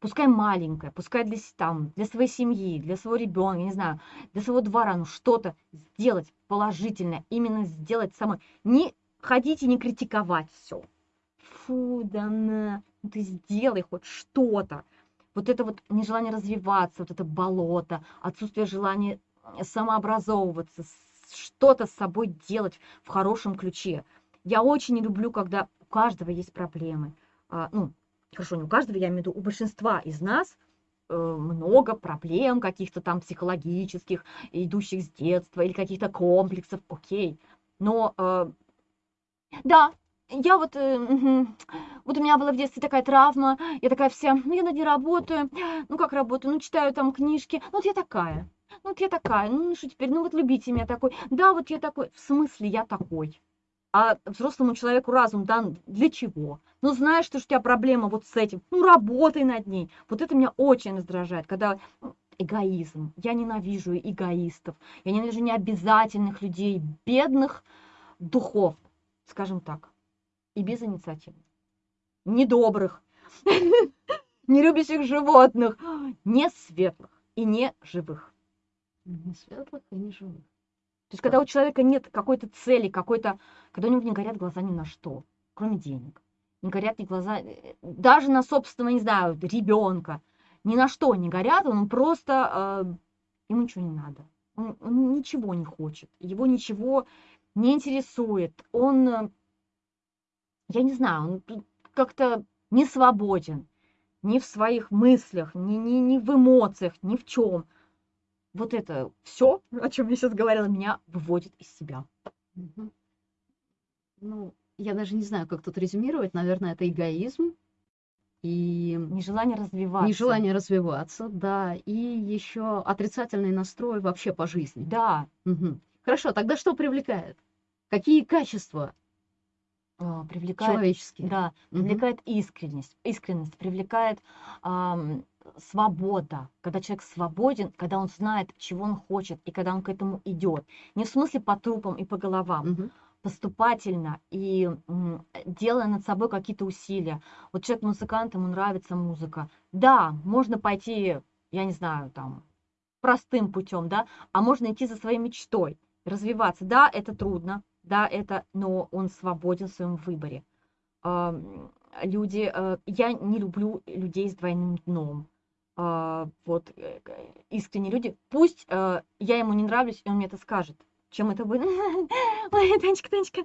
пускай маленькое, пускай для, там, для своей семьи, для своего ребенка, не знаю, для своего двора, ну что-то сделать положительное, именно сделать самое. Не ходить и не критиковать все. Фу, да на, ну ты сделай хоть что-то. Вот это вот нежелание развиваться, вот это болото, отсутствие желания э, самообразовываться, что-то с собой делать в хорошем ключе. Я очень не люблю, когда каждого есть проблемы. А, ну, хорошо, не у каждого, я имею в виду, у большинства из нас э, много проблем каких-то там психологических, идущих с детства, или каких-то комплексов, окей. Но э, да, я вот, э, мгм, вот у меня была в детстве такая травма, я такая вся, ну я над ней работаю, ну как работаю, ну читаю там книжки, ну вот я такая, ну вот я такая, ну что теперь, ну вот любите меня такой, да, вот я такой, в смысле я такой? А взрослому человеку разум дан для чего? Ну, знаешь, что у тебя проблема вот с этим, ну, работай над ней. Вот это меня очень раздражает, когда эгоизм. Я ненавижу эгоистов, я ненавижу необязательных людей, бедных духов, скажем так, и безинициативных, недобрых, не любящих животных, не светлых и не живых. Не светлых и не живых. То есть, когда у человека нет какой-то цели, какой-то, когда у него не горят глаза ни на что, кроме денег, не горят ни глаза, э, даже на собственного, не знаю, ребенка, ни на что не горят, он просто, э, ему ничего не надо, он, он ничего не хочет, его ничего не интересует, он, э, я не знаю, он как-то не свободен ни в своих мыслях, ни, ни, ни в эмоциях, ни в чем. Вот это все, о чем я сейчас говорила, меня выводит из себя. Ну, я даже не знаю, как тут резюмировать. Наверное, это эгоизм и Нежелание развиваться. нежелание развиваться, да, и еще отрицательный настрой вообще по жизни. Да, Мгм. Хорошо, тогда что привлекает? Какие качества а, привлекает, человеческие? да, привлекает искренность, искренность, привлекает ам, свобода, когда человек свободен, когда он знает, чего он хочет, и когда он к этому идет. Не в смысле по трупам и по головам, Мгм. поступательно и делая над собой какие-то усилия. Вот человек музыкант, ему нравится музыка. Да, можно пойти, я не знаю, там, простым путем, да, а можно идти за своей мечтой, развиваться. Да, это трудно, да, это, но он свободен в своем выборе. Люди, э, я не люблю людей с двойным дном. А, Вот э, искренние люди, пусть э, я ему не нравлюсь, и он мне это скажет. Чем это будет? Ой, Танечка, Танечка.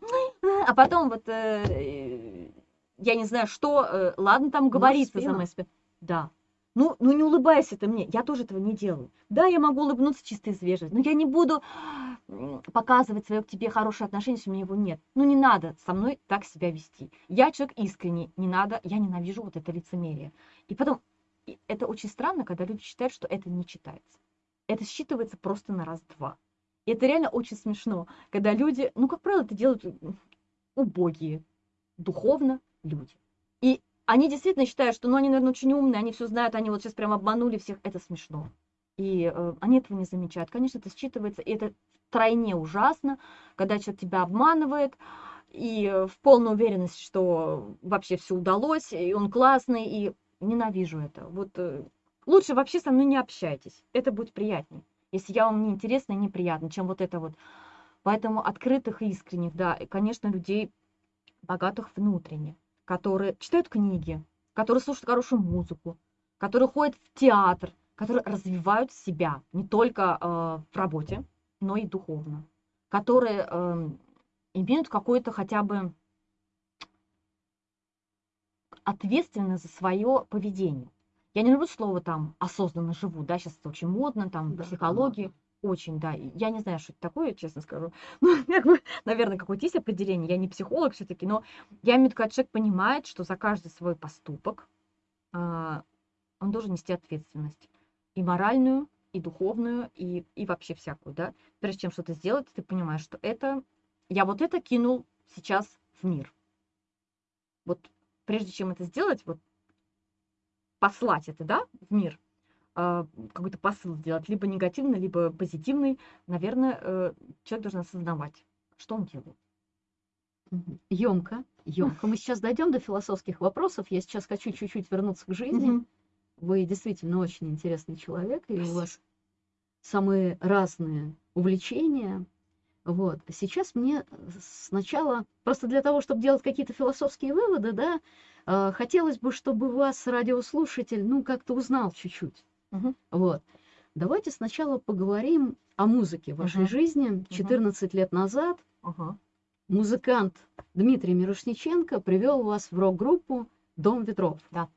А потом вот, э, я не знаю, что, э, ладно, там говорится за спину. моей спиной. Да. Ну, ну не улыбайся ты мне, я тоже этого не делаю. Да, я могу улыбнуться чисто из вежливости, но я не буду показывать свое к тебе хорошее отношение, если у меня его нет. Ну не надо со мной так себя вести. Я человек искренний, не надо, я ненавижу вот это лицемерие. И потом, это очень странно, когда люди считают, что это не читается. Это считывается просто на раз-два. И это реально очень смешно, когда люди, ну, как правило, это делают убогие, духовно люди. И они действительно считают, что, ну, они, наверное, очень умные, они все знают, они вот сейчас прям обманули всех. Это смешно. и э, они этого не замечают. Конечно, это считывается, и это втройне ужасно, когда человек тебя обманывает, и э, в полной уверенности, что вообще все удалось, и он классный, и ненавижу это. Вот э, лучше вообще со мной не общайтесь, это будет приятнее, если я вам не интересна и неприятна, чем вот это вот. Поэтому открытых и искренних, да, и, конечно, людей богатых внутренне, которые читают книги, которые слушают хорошую музыку, которые ходят в театр, которые развивают себя не только э, в работе, но и духовно, которые э, имеют какое-то хотя бы ответственность за свое поведение. Я не люблю слово там осознанно живу, да, сейчас это очень модно, там, Да, психологии. Очень, да. Я не знаю, что это такое, честно скажу. Ну, как бы, наверное, какое-то есть определение. Я не психолог все-таки, но я имею в виду, когда человек понимает, что за каждый свой поступок а, он должен нести ответственность. И моральную, и духовную, и, и вообще всякую, да. Прежде чем что-то сделать, ты понимаешь, что это... Я вот это кинул сейчас в мир. Вот прежде чем это сделать, вот послать это, да, в мир, а, какой-то посыл сделать, либо негативный, либо позитивный, наверное, э, человек должен осознавать, что он делает. Емко, емко. Мы сейчас дойдем до философских вопросов. Я сейчас хочу чуть-чуть вернуться к жизни. Вы действительно очень интересный человек, и у вас самые разные увлечения. Вот. Сейчас мне сначала, просто для того, чтобы делать какие-то философские выводы, да, э, хотелось бы, чтобы вас радиослушатель, ну, как-то узнал чуть-чуть. Мгм. Вот. Давайте сначала поговорим о музыке в вашей Мгм. жизни. 14 лет назад Ага. музыкант Дмитрий Мирошниченко привел вас в рок-группу «Дом ветров». Да.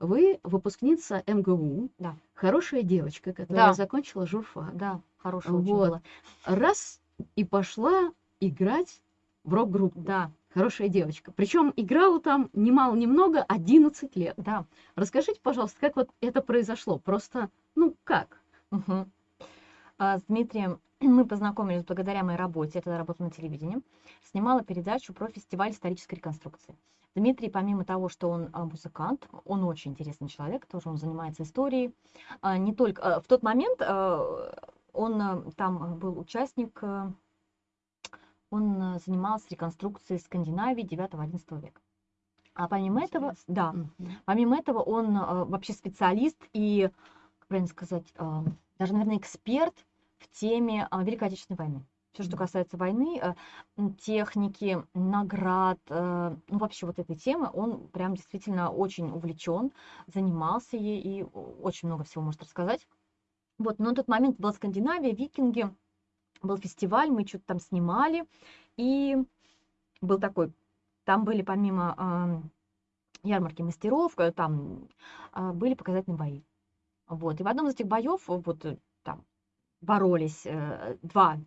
Вы выпускница МГУ, Да. хорошая девочка, которая Да. закончила журфак. Да, хорошая Вот. была. Раз и пошла играть в рок-группу. Да, Хорошая девочка. Причем играла там немало-немного 11 лет. да. Расскажите, пожалуйста, как вот это произошло? Просто, ну, как? Мгм. А, С Дмитрием мы познакомились благодаря моей работе, я тогда работала на телевидении, снимала передачу про фестиваль исторической реконструкции. Дмитрий, помимо того, что он а, музыкант, он очень интересный человек, тоже он занимается историей. А, Не только а, в тот момент он а, там а, был участник, а, он занимался реконструкцией Скандинавии 9-11 века. А помимо этого, да. Помимо этого, он вообще специалист и, как правильно сказать, даже, наверное, эксперт в теме Великой Отечественной войны. Все, что касается войны, техники, наград, ну вообще вот этой темы, он прям действительно очень увлечен, занимался ей и очень много всего может рассказать. Вот, но на тот момент была Скандинавия, викинги, был фестиваль, мы что-то там снимали, и был такой, там были помимо ам, ярмарки мастеров, э, там а, были показательные бои. Вот. И в одном из этих боев вот э, там боролись э, два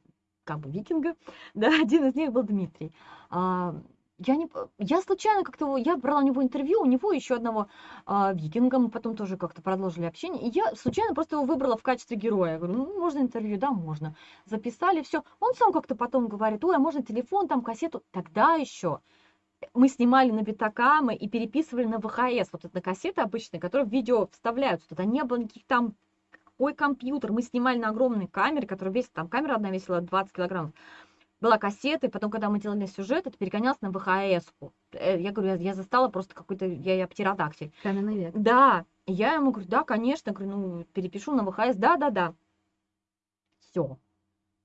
как бы викинга, да, один из них был Дмитрий. А, я, не, я случайно как-то, я брала у него интервью, у него еще одного а, викинга, мы потом тоже как-то продолжили общение, и я случайно просто его выбрала в качестве героя. Я говорю, ну, можно интервью? Да, можно. Записали, все. Он сам как-то потом говорит, ой, а можно телефон, там, кассету? Тогда еще мы снимали на битакамы и переписывали на ВХС, вот это кассеты обычные, которые в видео вставляются. Туда не было никаких там, ой, компьютер. Мы снимали на огромной камере, которая весит, там камера одна весила 20 килограммов. Была кассета, и потом, когда мы делали сюжет, это перегонялось на ВХС-ку. Э, Я говорю, я, я застала просто какой-то, я, я птеродактиль. Каменный век. Да, И я ему говорю, да, конечно, говорю, ну, перепишу на ВХС, да, да, да. Все.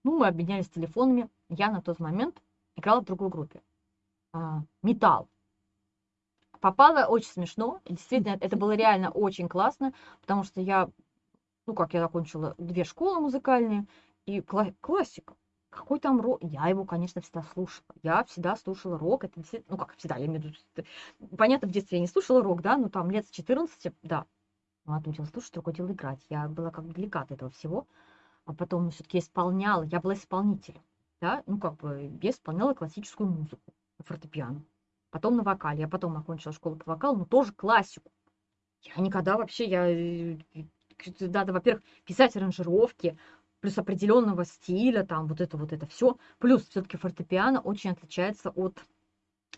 Ну, мы обменялись телефонами. Я на тот момент играла в другой группе. А, Металл. Попала очень смешно. Действительно, это было реально очень классно, потому что я, ну, как я закончила две школы музыкальные, и кла- классика. Какой там рок? Я его, конечно, всегда слушала. Я всегда слушала рок. Это действительно, ну как всегда, я имею в виду, понятно, в детстве я не слушала рок, да, но там лет с 14, да. Ну, одно дело слушать, другое дело играть. Я была как бы далека от этого всего. А потом все-таки исполняла, я была исполнителем, да, ну как бы я исполняла классическую музыку на фортепиано. Потом на вокале. Я потом окончила школу по вокалу, но тоже классику. Я никогда вообще, я, э, э, надо, во-первых, писать аранжировки, плюс определенного стиля, там вот это вот это все. Плюс все-таки фортепиано очень отличается от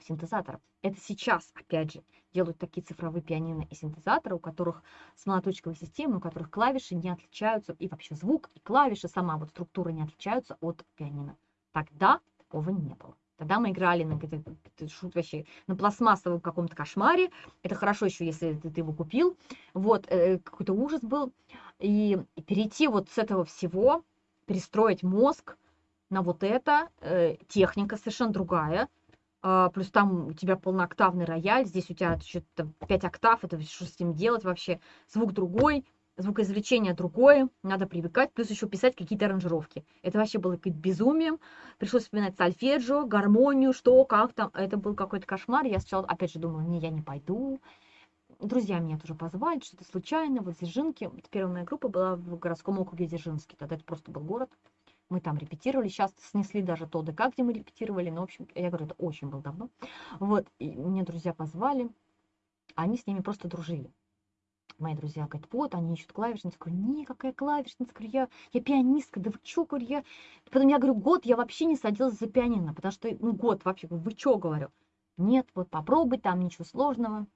синтезаторов. Это сейчас, опять же, делают такие цифровые пианино и синтезаторы, у которых с молоточковой системой, у которых клавиши не отличаются, и вообще звук, и клавиши, сама вот структура не отличаются от пианино. Тогда такого не было. Тогда мы играли на, шут вообще, на пластмассовом каком-то кошмаре. Это хорошо еще, если ты, ты его купил. Вот, э, какой-то ужас был. И, и перейти вот с этого всего, перестроить мозг на вот это, э, техника совершенно другая. А, плюс там у тебя полнооктавный рояль, здесь у тебя что-то 5 октав, это что с ним делать вообще? Звук другой звукоизвлечение другое, надо привыкать, плюс еще писать какие-то аранжировки. Это вообще было каким-то безумием. Пришлось вспоминать сольфеджио, гармонию, что, как там. Это был какой-то кошмар. Я сначала, опять же, думала, не, я не пойду. Друзья меня тоже позвали, что-то случайно. Вот Дзержинки, первая моя группа была в городском округе Дзержинский. Тогда это просто был город. Мы там репетировали, сейчас снесли даже то ДК, где мы репетировали, но, в общем, я говорю, это очень было давно. Вот, и мне друзья позвали, они с ними просто дружили мои друзья говорят, вот, они ищут клавишницу. Говорю, не, какая клавишница? Говорю, я, я пианистка, да вы чё, говорю, я... Потом я говорю, год я вообще не садилась за пианино, потому что, ну, год вообще, вы чё, говорю? Нет, вот попробуй, там ничего сложного.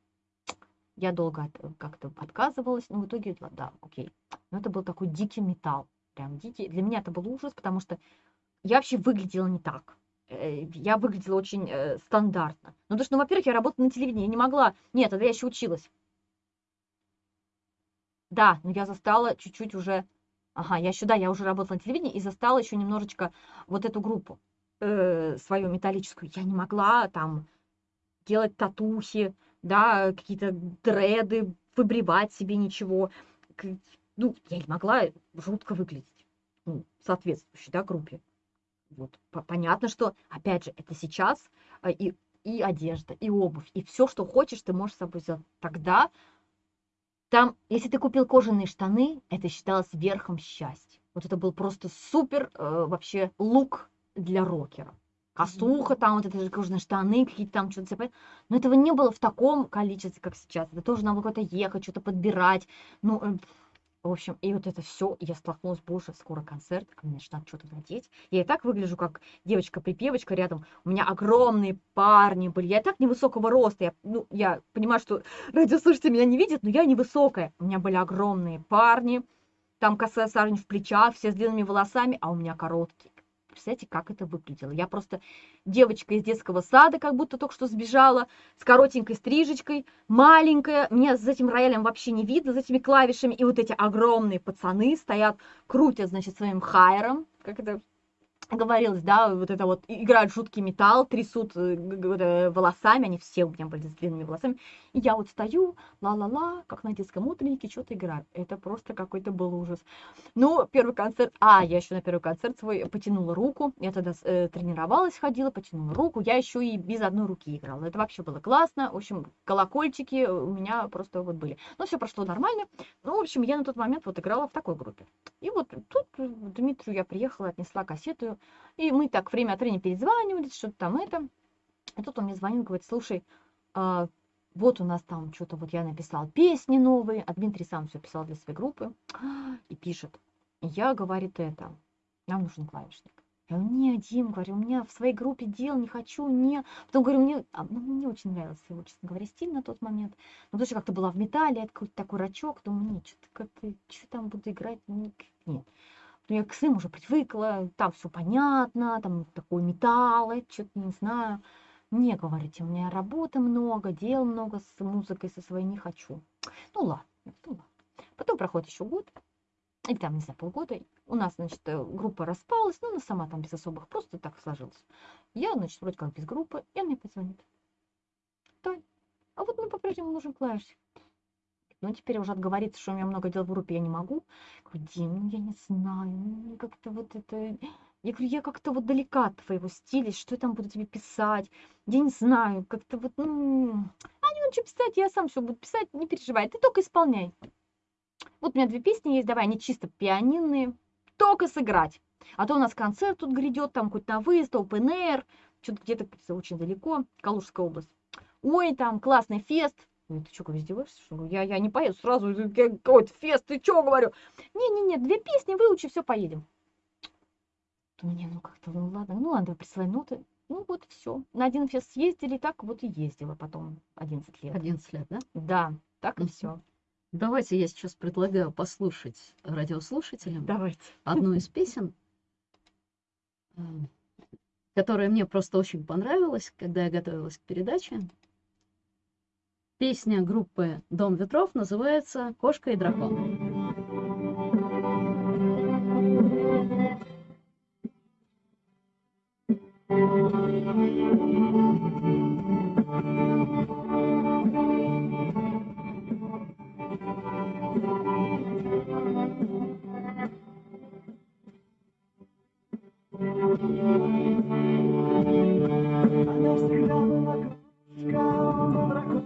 Я долго как-то отказывалась, но в итоге, да, окей. Но это был такой дикий металл, прям дикий. Для меня это был ужас, потому что я вообще выглядела не так э, я выглядела очень э, стандартно. Ну, потому что, ну, во-первых, я работала на телевидении, я не могла... Нет, тогда я еще училась. Да, но я застала чуть-чуть уже... Ага, я еще, да, я уже работала на телевидении и застала еще немножечко вот эту группу э, свою металлическую. Я не могла там делать татухи, да, какие-то дреды, выбривать себе ничего. Ну, я не могла жутко выглядеть, ну, соответствующей, да, группе. Вот. Понятно, что, опять же, это сейчас э, и, и одежда, и обувь, и все, что хочешь, ты можешь с собой взять. Тогда там, если ты купил кожаные штаны, это считалось верхом счастья. Вот это был просто супер э, вообще лук для рокера. Косуха, там вот это же кожаные штаны, какие-то там что-то. Но этого не было в таком количестве, как сейчас. Это тоже надо куда-то ехать, что-то подбирать. Ну, э, в общем, и вот это все, я столкнулась, боже, скоро концерт, мне значит, надо что-то надеть. Я и так выгляжу как девочка-припевочка рядом. У меня огромные парни были. Я и так невысокого роста. Я, ну, я понимаю, что радиослушатели меня не видят, но я невысокая. У меня были огромные парни. Там косая сажень в плечах, все с длинными волосами, а у меня короткие представляете, как это выглядело. Я просто девочка из детского сада, как будто только что сбежала, с коротенькой стрижечкой, маленькая, меня за этим роялем вообще не видно, за этими клавишами, и вот эти огромные пацаны стоят, крутят, значит, своим хайером, как это говорилось, да, вот это вот, играют жуткий металл, трясут э, волосами, они все у меня были с длинными волосами, и я вот стою, ла-ла-ла, как на детском утреннике, что-то играю. Это просто какой-то был ужас. Ну, первый концерт, а, я еще на первый концерт свой потянула руку, я тогда э, тренировалась, ходила, потянула руку, я еще и без одной руки играла. Это вообще было классно, в общем, колокольчики у меня просто вот были. Но все прошло нормально, ну, в общем, я на тот момент вот играла в такой группе. И вот тут Дмитрию я приехала, отнесла кассету, и мы так время от времени перезванивались, что-то там это. И тут он мне звонил, говорит, слушай, а, вот у нас там что-то, вот я написал песни новые, а Дмитрий сам все писал для своей группы, и пишет. Я, говорит, это, нам нужен клавишник. Я говорю, не, Дим, говорю, у меня в своей группе дел не хочу, не. Потом говорю, мне, а, ну, мне очень нравился его, честно говоря, стиль на тот момент. Но тоже как-то была в металле, это какой-то такой рачок, думаю, нет, что-то как-то, что там буду играть, нет. Я к своим уже привыкла, там все понятно, там такой металл, что-то не знаю. Не говорите, у меня работы много, дел много с музыкой со своей не хочу. Ну ладно, ну ладно. Потом проходит еще год, или там, не знаю, полгода. У нас, значит, э, группа распалась, ну, она сама там без особых, просто так сложилось. Я, значит, вроде как без группы, и он мне позвонит. Тань, а вот мы по-прежнему нужен клавиш. Ну, теперь уже отговориться, что у меня много дел в группе, я не могу. Говорю, Дим, ну, я не знаю, ну, как-то вот это... Я говорю, я как-то вот далека от твоего стиля, что я там буду тебе писать? Я не знаю, как-то вот, ну... А не что писать, я сам все буду писать, не переживай, ты только исполняй. Вот у меня две песни есть, давай, они чисто пианинные, только сыграть. А то у нас концерт тут грядет, там хоть на выезд, open air, что-то где-то очень далеко, Калужская область. Ой, там классный фест, ну, ты что, говорю, издеваешься? Что? Я, я не поеду сразу, какой-то фест, ты что, говорю? Не-не-не, две песни выучи, все, поедем. То мне, ну как-то, ну ладно, ну ладно, присылай ноты. Ну вот все. На один фест съездили, так вот и ездила потом 11 лет. 11 лет, да? Да, так и все. Давайте я сейчас предлагаю послушать радиослушателям Давайте. одну из песен, э, которая мне просто очень понравилась, когда я готовилась к передаче. Песня группы «Дом ветров» называется «Кошка и дракон». Она всегда была кошка, дракон.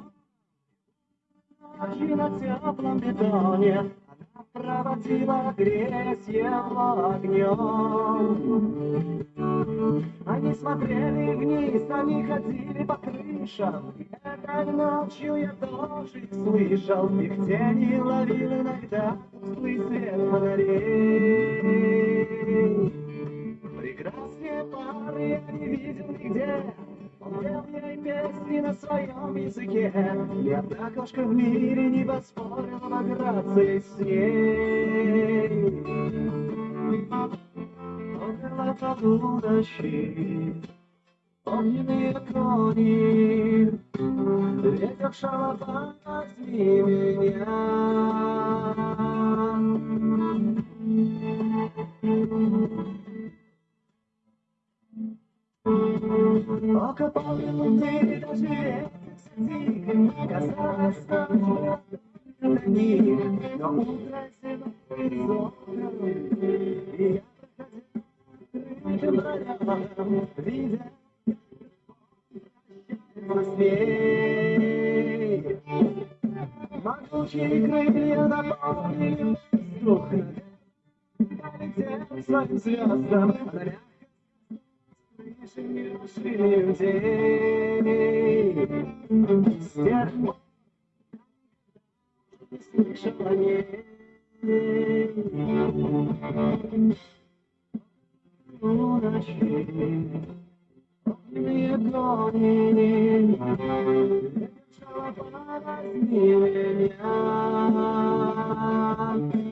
Ночи на теплом бетоне Она проводила грязь его огнем. Они смотрели вниз, они ходили по крышам. Этой ночью я тоже их слышал. Их тени ловил иногда тусклый свет фонарей. Прекраснее пары я не видел нигде. Пел песни на своем языке. Ни одна кошка в мире не поспорила на грации с ней. Он была под удачи, огненные кони, ветер шалопа, возьми меня. Окопал минуты до жертв садик, Казалось, что до них, Но утро зимой И я проходил Видя, сней. Могучие крылья наполнили воздух, Полетели своим звездам, Выше людей. С тех пор не слышал о ней. У ночи огненные гони, Ветер возьми.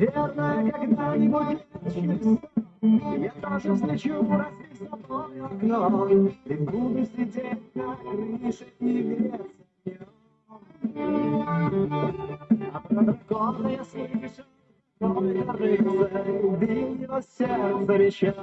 Наверное, когда-нибудь через я тоже взлечу, разбив с тобой окно, И буду сидеть на крыше и греться. А про дракона я слышу, только рыцарь убил его сердце мечом.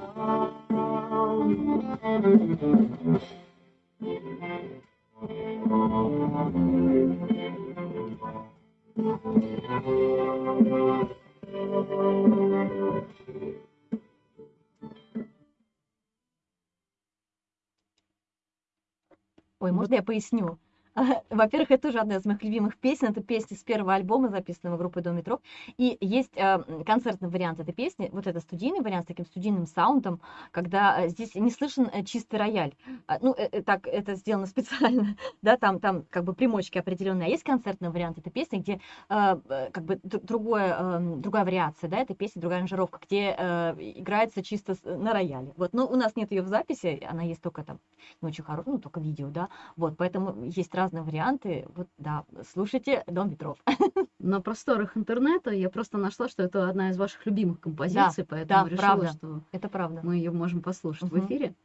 Ой, можно я поясню? Во-первых, это тоже одна из моих любимых песен. Это песня с первого альбома, записанного группой Дом Метров. И есть э, концертный вариант этой песни. Вот это студийный вариант с таким студийным саундом, когда э, здесь не слышен э, чистый рояль. А, ну, так это сделано специально, да, там, там как бы примочки определенные. А есть концертный вариант этой песни, где как бы другое, другая вариация, да, этой песни, другая аранжировка, где играется чисто на рояле. Вот, но у нас нет ее в записи, она есть только там, не очень хорошая, ну, только видео, да, вот, поэтому есть разные варианты. Вот, да, слушайте Дом ветров. На просторах интернета я просто нашла, что это одна из ваших любимых композиций, поэтому да, решила, правда. что Это правда. мы ее можем послушать в Мгм. эфире.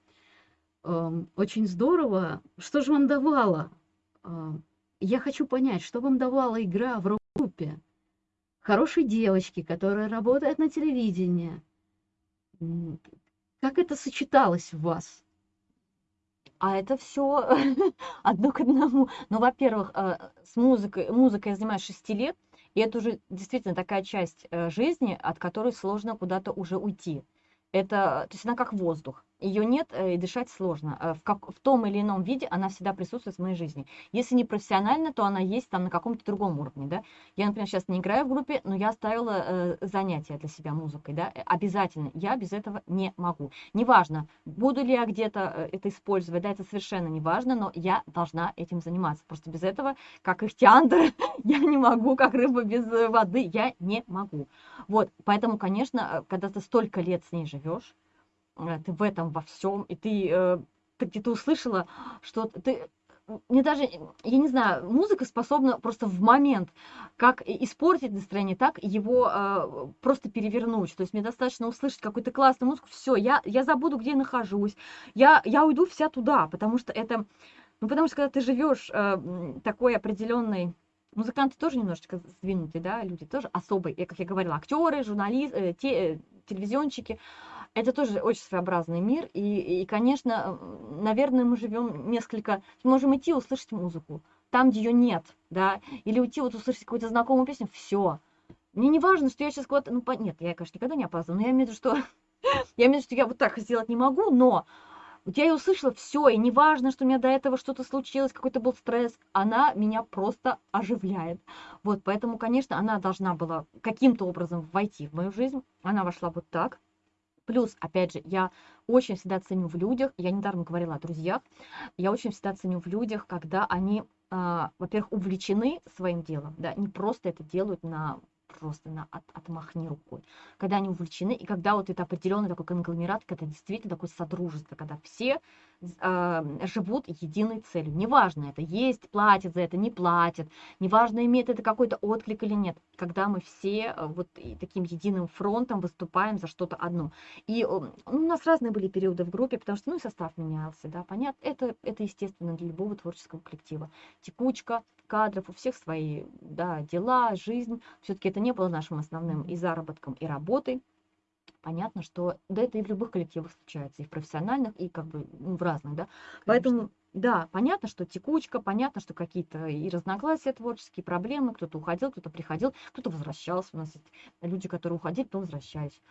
Эм, Очень здорово. Что же вам давала? Эм, Я хочу понять, что вам давала игра в рок-группе? Хорошей девочки, которая работает на телевидении. Как это сочеталось в вас? А это все одно к одному. Ну, во-первых, э, с музыкой, музыкой я занимаюсь 6 лет, и это уже действительно такая часть э, жизни, от которой сложно куда-то уже уйти. Это, то есть она как воздух. Ее нет э, и дышать сложно. Э, В, как, в том или ином виде она всегда присутствует в моей жизни. Если не профессионально, то она есть там на каком-то другом уровне, да. Я, например, сейчас не играю в группе, но я оставила э, занятия для себя музыкой, да, э, обязательно. Я без этого не могу. Неважно, буду ли я где-то это использовать, да, это совершенно не важно, но я должна этим заниматься. Просто без этого, как ихтиандр, я не могу, как рыба без воды, я не могу. Вот, поэтому, конечно, когда ты столько лет с ней живешь, ты в этом во всем, и ты, э, ты где-то услышала, что ты мне даже, я не знаю, музыка способна просто в момент как испортить настроение, так его э, просто перевернуть. То есть мне достаточно услышать какую-то классную музыку, все, я, я забуду, где я нахожусь, я, я уйду вся туда, потому что это, ну потому что когда ты живешь э, такой определенной Музыканты тоже немножечко сдвинутые, да, люди тоже особые, я, как я говорила, актеры, журналисты, те, э, телевизионщики. Это тоже очень своеобразный мир, и, и конечно, наверное, мы живем несколько, можем идти услышать музыку, там, где ее нет, да, или уйти вот услышать какую-то знакомую песню, все. Мне не важно, что я сейчас куда-то, ну, по- нет, я, конечно, никогда не опаздываю, но я имею в виду, что я имею в виду, что я вот так сделать не могу, но вот я ее услышала, все, и неважно, что у меня до этого что-то случилось, какой-то был стресс, она меня просто оживляет. Вот, поэтому, конечно, она должна была каким-то образом войти в мою жизнь. Она вошла вот так. Плюс, опять же, я очень всегда ценю в людях, я недаром говорила о друзьях, я очень всегда ценю в людях, когда они, а, во-первых, увлечены своим делом, да, не просто это делают на просто на от, отмахни рукой. Когда они увлечены, и когда вот это определенный такой конгломерат, когда действительно такое содружество, когда все живут единой целью. Неважно, это есть, платят за это, не платят, неважно, имеет это какой-то отклик или нет. Когда мы все э, вот таким единым фронтом выступаем за что-то одно. И ну, у нас разные были периоды в группе, потому что, ну, и состав менялся, да, понятно, это, это естественно для любого творческого коллектива. Текучка кадров, у всех свои, да, дела, жизнь. Все-таки это не было нашим основным и заработком, и работой. Понятно, что, да, это и в любых коллективах случается, и в профессиональных, и как бы ну, в разных, да. Поэтому, да, понятно, что текучка, понятно, что какие-то и разногласия творческие, проблемы, кто-то уходил, кто-то приходил, кто-то возвращался. У нас есть люди, которые уходили, то возвращались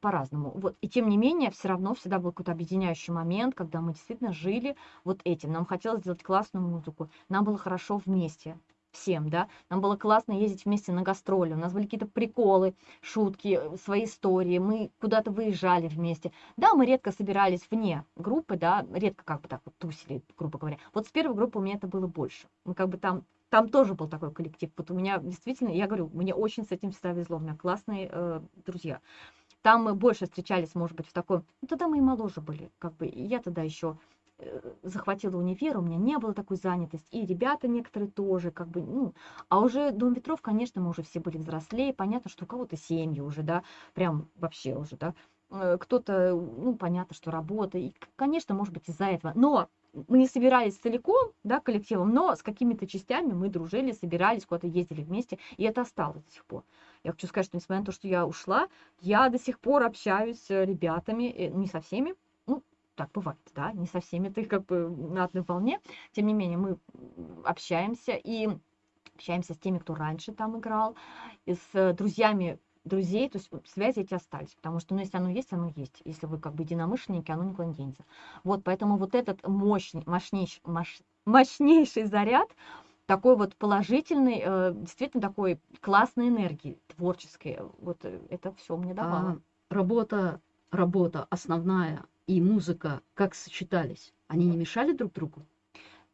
по-разному. Вот. И тем не менее, все равно всегда был какой-то объединяющий момент, когда мы действительно жили вот этим. Нам хотелось сделать классную музыку, нам было хорошо вместе всем, да, нам было классно ездить вместе на гастроли, у нас были какие-то приколы, шутки, э, свои истории, мы куда-то выезжали вместе. Да, мы редко собирались вне группы, да, редко как бы так вот тусили, грубо говоря. Вот с первой группы у меня это было больше. Мы как бы там, там тоже был такой коллектив. Вот у меня действительно, я говорю, мне очень с этим всегда везло, у меня классные э, друзья. Там мы больше встречались, может быть, в такой... Ну, тогда мы и моложе были, как бы. И я тогда еще захватила универ, у меня не было такой занятости, и ребята некоторые тоже, как бы, ну, а уже Дом ветров, конечно, мы уже все были взрослее, понятно, что у кого-то семьи уже, да, прям вообще уже, да, Э, кто-то, ну, понятно, что работа, и, конечно, может быть, из-за этого, но мы не собирались целиком, да, коллективом, но с какими-то частями мы дружили, собирались, куда-то ездили вместе, и это осталось до сих пор. Я хочу сказать, что несмотря на то, что я ушла, я до сих пор общаюсь с ребятами, э, не со всеми, ну, так бывает, да, не со всеми ты как бы на одной волне, тем не менее мы общаемся и общаемся с теми, кто раньше там играл, и с друзьями друзей, то есть связи эти остались, потому что, ну, если оно есть, оно есть. Если вы как бы единомышленники, оно никуда не денется. Вот, поэтому вот этот мощный, мощнейший, мощ- мощнейший заряд, такой вот положительный, э, действительно такой классной энергии, творческой, вот э, это все мне давало. А работа, работа основная и музыка как сочетались? Они не мешали друг другу?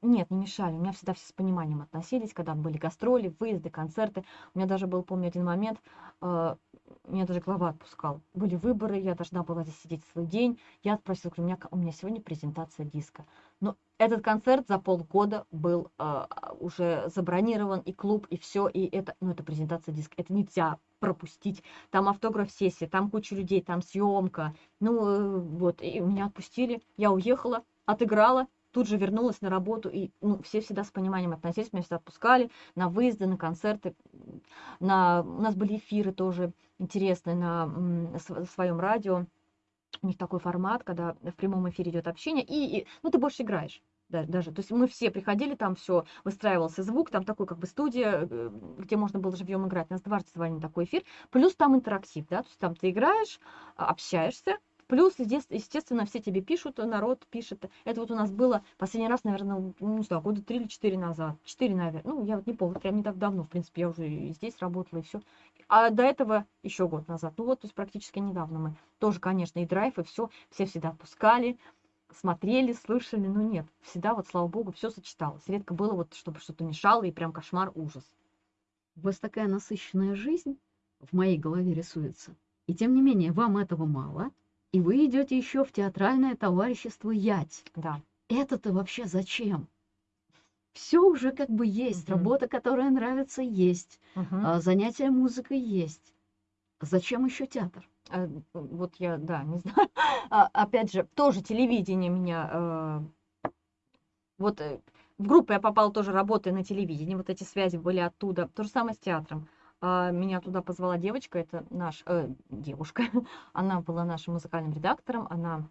Нет, не мешали. У меня всегда все с пониманием относились, когда были гастроли, выезды, концерты. У меня даже был, помню, один момент, э, меня даже глава отпускал. Были выборы, я должна была здесь сидеть свой день. Я отпросила, у меня, у меня сегодня презентация диска. Но этот концерт за полгода был э, уже забронирован, и клуб, и все, и это, ну, это презентация диска. Это нельзя пропустить. Там автограф-сессия, там куча людей, там съемка. Ну, э, вот, и меня отпустили. Я уехала, отыграла, тут же вернулась на работу, и ну, все всегда с пониманием относились, меня всегда отпускали на выезды, на концерты, на... у нас были эфиры тоже интересные на св- своем радио. У них такой формат, когда в прямом эфире идет общение, и, и, ну, ты больше играешь. да- даже. То есть мы все приходили, там все выстраивался звук, там такой как бы студия, э, где можно было живьем играть. Нас дважды звали на такой эфир. Плюс там интерактив, да, то есть там ты играешь, а, общаешься, Плюс, естес- естественно, все тебе пишут, народ пишет. Это вот у нас было последний раз, наверное, ну, не знаю, года три или четыре назад. Четыре, наверное. Ну, я вот не помню, прям не так давно, в принципе, я уже и здесь работала, и все. А до этого еще год назад. Ну вот, то есть практически недавно мы. Тоже, конечно, и драйв, и все. Все всегда пускали, смотрели, слышали. Но нет, всегда вот, слава богу, все сочеталось. Редко было вот, чтобы что-то мешало, и прям кошмар, ужас. У вас такая насыщенная жизнь в моей голове рисуется. И тем не менее, вам этого мало, и вы идете еще в театральное товарищество Ять. Да. Это-то вообще зачем? Все уже как бы есть, Мгм. работа, которая нравится, есть, а, занятия музыкой есть. Зачем еще театр? Э, Вот я, да, не знаю. А, Опять же, тоже телевидение меня... э, Вот э, в группу я попала тоже работая на телевидении, вот эти связи были оттуда. То же самое с театром. А, Меня туда позвала девочка, это наш, э, девушка, она была нашим музыкальным редактором, она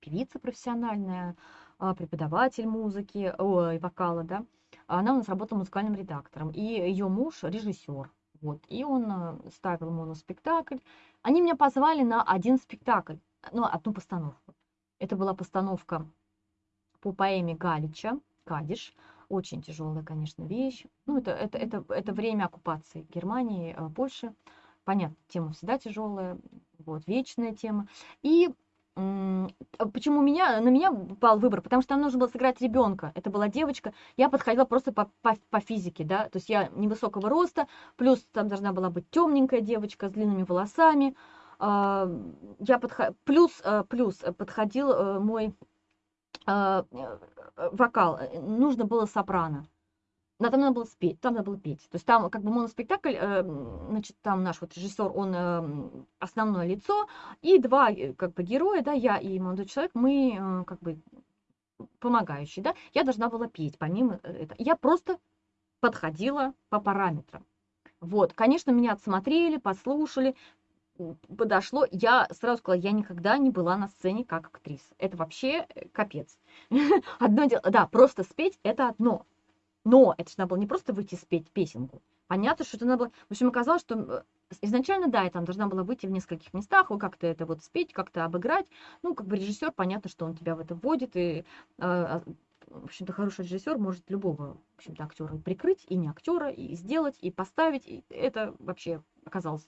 певица профессиональная, а, преподаватель музыки, ой, вокала, да. Она у нас работала музыкальным редактором, и ее муж режиссер. Вот, и он э, ставил моноспектакль. Они меня позвали на один спектакль, ну, одну постановку. Это была постановка по поэме Галича «Кадиш». Очень тяжелая, конечно, вещь. Ну, это, это, это, это время оккупации Германии, э, Польши. Понятно, тема всегда тяжелая, вот, вечная тема. И а почему меня, на меня пал выбор? Потому что нам нужно было сыграть ребенка. Это была девочка. Я подходила просто по, по, по физике, да. То есть я невысокого роста, плюс там должна была быть темненькая девочка с длинными волосами. А, Я подхо... плюс, э, плюс подходил э, мой вокал. Э, Нужно было сопрано. Да, там надо было спеть, там надо было петь. То есть там как бы моноспектакль, э, значит, там наш вот режиссер, он э, основное лицо, и два э, как бы героя, да, я и молодой человек, мы э, как бы помогающие, да. Я должна была петь помимо э, этого. Я просто подходила по параметрам. Вот, конечно, меня отсмотрели, послушали, подошло. Я сразу сказала, я никогда не была на сцене как актриса. Это вообще э, капец. Одно дело, да, просто спеть это одно. Но это же надо было не просто выйти спеть песенку. Понятно, что это надо было... В общем, оказалось, что изначально, да, я там должна была выйти в нескольких местах, как-то это вот спеть, как-то обыграть. Ну, как бы режиссер, понятно, что он тебя в это вводит, и, а, а, в общем-то, хороший режиссер может любого, в общем-то, актера прикрыть, и не актера, и сделать, и поставить. И это вообще оказалось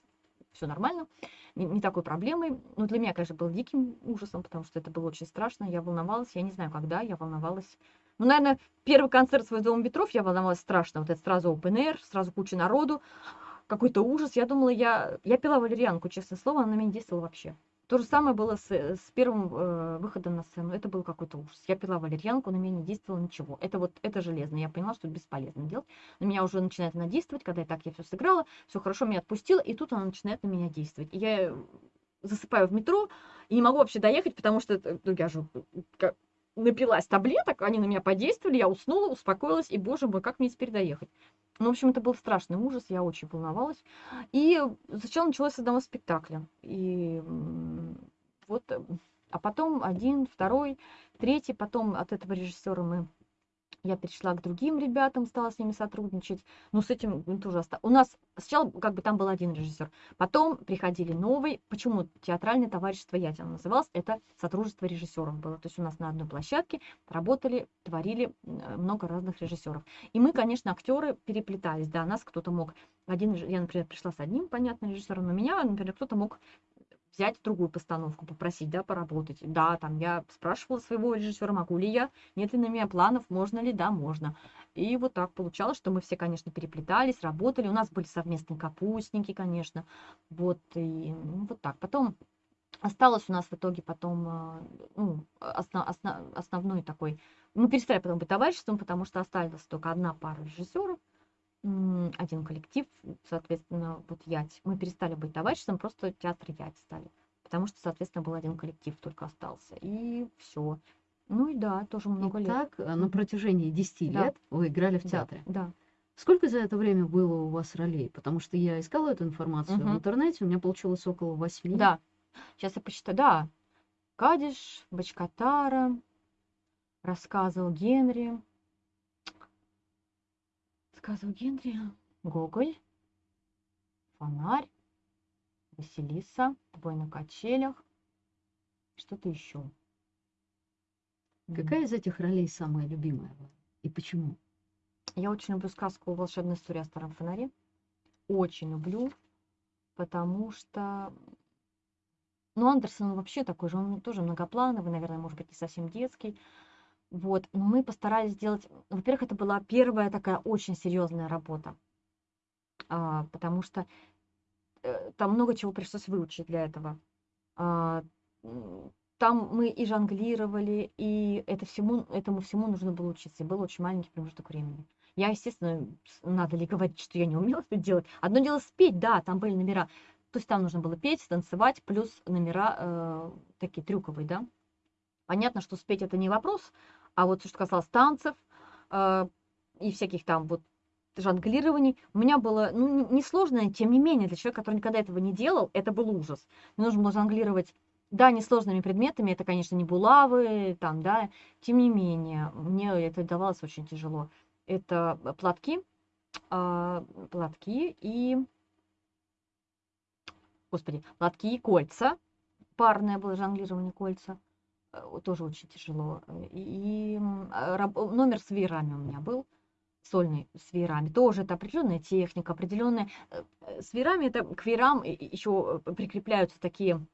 все нормально, не, не такой проблемой. Ну, для меня, конечно, был диким ужасом, потому что это было очень страшно. Я волновалась, я не знаю, когда, я волновалась. Ну, наверное, первый концерт свой Дома ветров я волновалась страшно. Вот это сразу open air, сразу куча народу, какой-то ужас. Я думала, я, я пила валерьянку, честное слово, она на меня не действовала вообще. То же самое было с, с первым э, выходом на сцену. Это был какой-то ужас. Я пила валерьянку, на меня не действовало ничего. Это вот, это железно. Я поняла, что это бесполезно делать. На меня уже начинает она действовать, когда я так я все сыграла, все хорошо, меня отпустила, и тут она начинает на меня действовать. И я засыпаю в метро и не могу вообще доехать, потому что ну, я же как- напилась таблеток, они на меня подействовали, я уснула, успокоилась, и, боже мой, как мне теперь доехать? Ну, в общем, это был страшный ужас, я очень волновалась. И сначала началось с одного спектакля. И вот, а потом один, второй, третий, потом от этого режиссера мы я перешла к другим ребятам, стала с ними сотрудничать. Ну, с этим тоже оста- У нас сначала как бы там был один режиссер, потом приходили новый. Почему театральное товарищество Ятина называлось? Это сотрудничество режиссеров было. То есть у нас на одной площадке работали, творили м, много разных режиссеров. И мы, конечно, актеры переплетались. Да, нас кто-то мог... Один, я, например, пришла с одним, понятно, режиссером, но меня, например, кто-то мог взять другую постановку, попросить, да, поработать. Да, там я спрашивала своего режиссера, могу ли я, нет ли на меня планов, можно ли, да, можно. И вот так получалось, что мы все, конечно, переплетались, работали. У нас были совместные капустники, конечно. Вот, и ну, вот так. Потом осталось у нас в итоге потом а, ну, осно- осно- основной такой... Мы перестали потом быть товариществом, потому что осталась только одна пара режиссеров, один коллектив, соответственно, вот Ять. Мы перестали быть товариществом, просто театр Ять стали. Потому что, соответственно, был один коллектив только остался. И все. Ну и да, тоже много И лет. так э, на протяжении 10 Да. лет вы играли в Да, театре. Да. Сколько за это время было у вас ролей? Потому что я искала эту информацию в Мгм. интернете, у меня получилось около восьми. Да. Сейчас я посчитаю. Да. Кадиш, Бачкатара, рассказывал Генри. Рассказывал Генри. Гоголь. Фонарь. Василиса. Бой на качелях. что-то еще. Какая из этих ролей самая любимая? И почему? Я очень люблю сказку «Волшебная история о старом фонаре». Очень люблю, потому что... Ну, Андерсон вообще такой же, он тоже многоплановый, наверное, может быть, не совсем детский. Вот, но мы постарались сделать... Во-первых, это была первая такая очень серьезная работа, а, потому что э, там много чего пришлось выучить для этого. А, там мы и жонглировали, и это всему, этому всему нужно было учиться. И был очень маленький промежуток времени. Я, естественно, надо ли говорить, что я не умела это делать. Одно дело спеть, да, там были номера. То есть там нужно было петь, танцевать, плюс номера э, такие трюковые, да. Понятно, что спеть это не вопрос, а вот что касалось танцев э, и всяких там вот жонглирований, у меня было, ну, н- несложно, тем не менее, для человека, который никогда этого не делал, это был ужас. Мне нужно было жонглировать, да, несложными предметами, это, конечно, не булавы, там, да, тем не менее, мне это давалось очень тяжело. Это платки, а, платки и, господи, платки и кольца, парное было жонглирование кольца, э, тоже очень тяжело. Э, И а, раб- номер с веерами у меня был, сольный с веерами. Тоже это определенная техника, определенная. э, э, С веерами это к веерам еще прикрепляются такие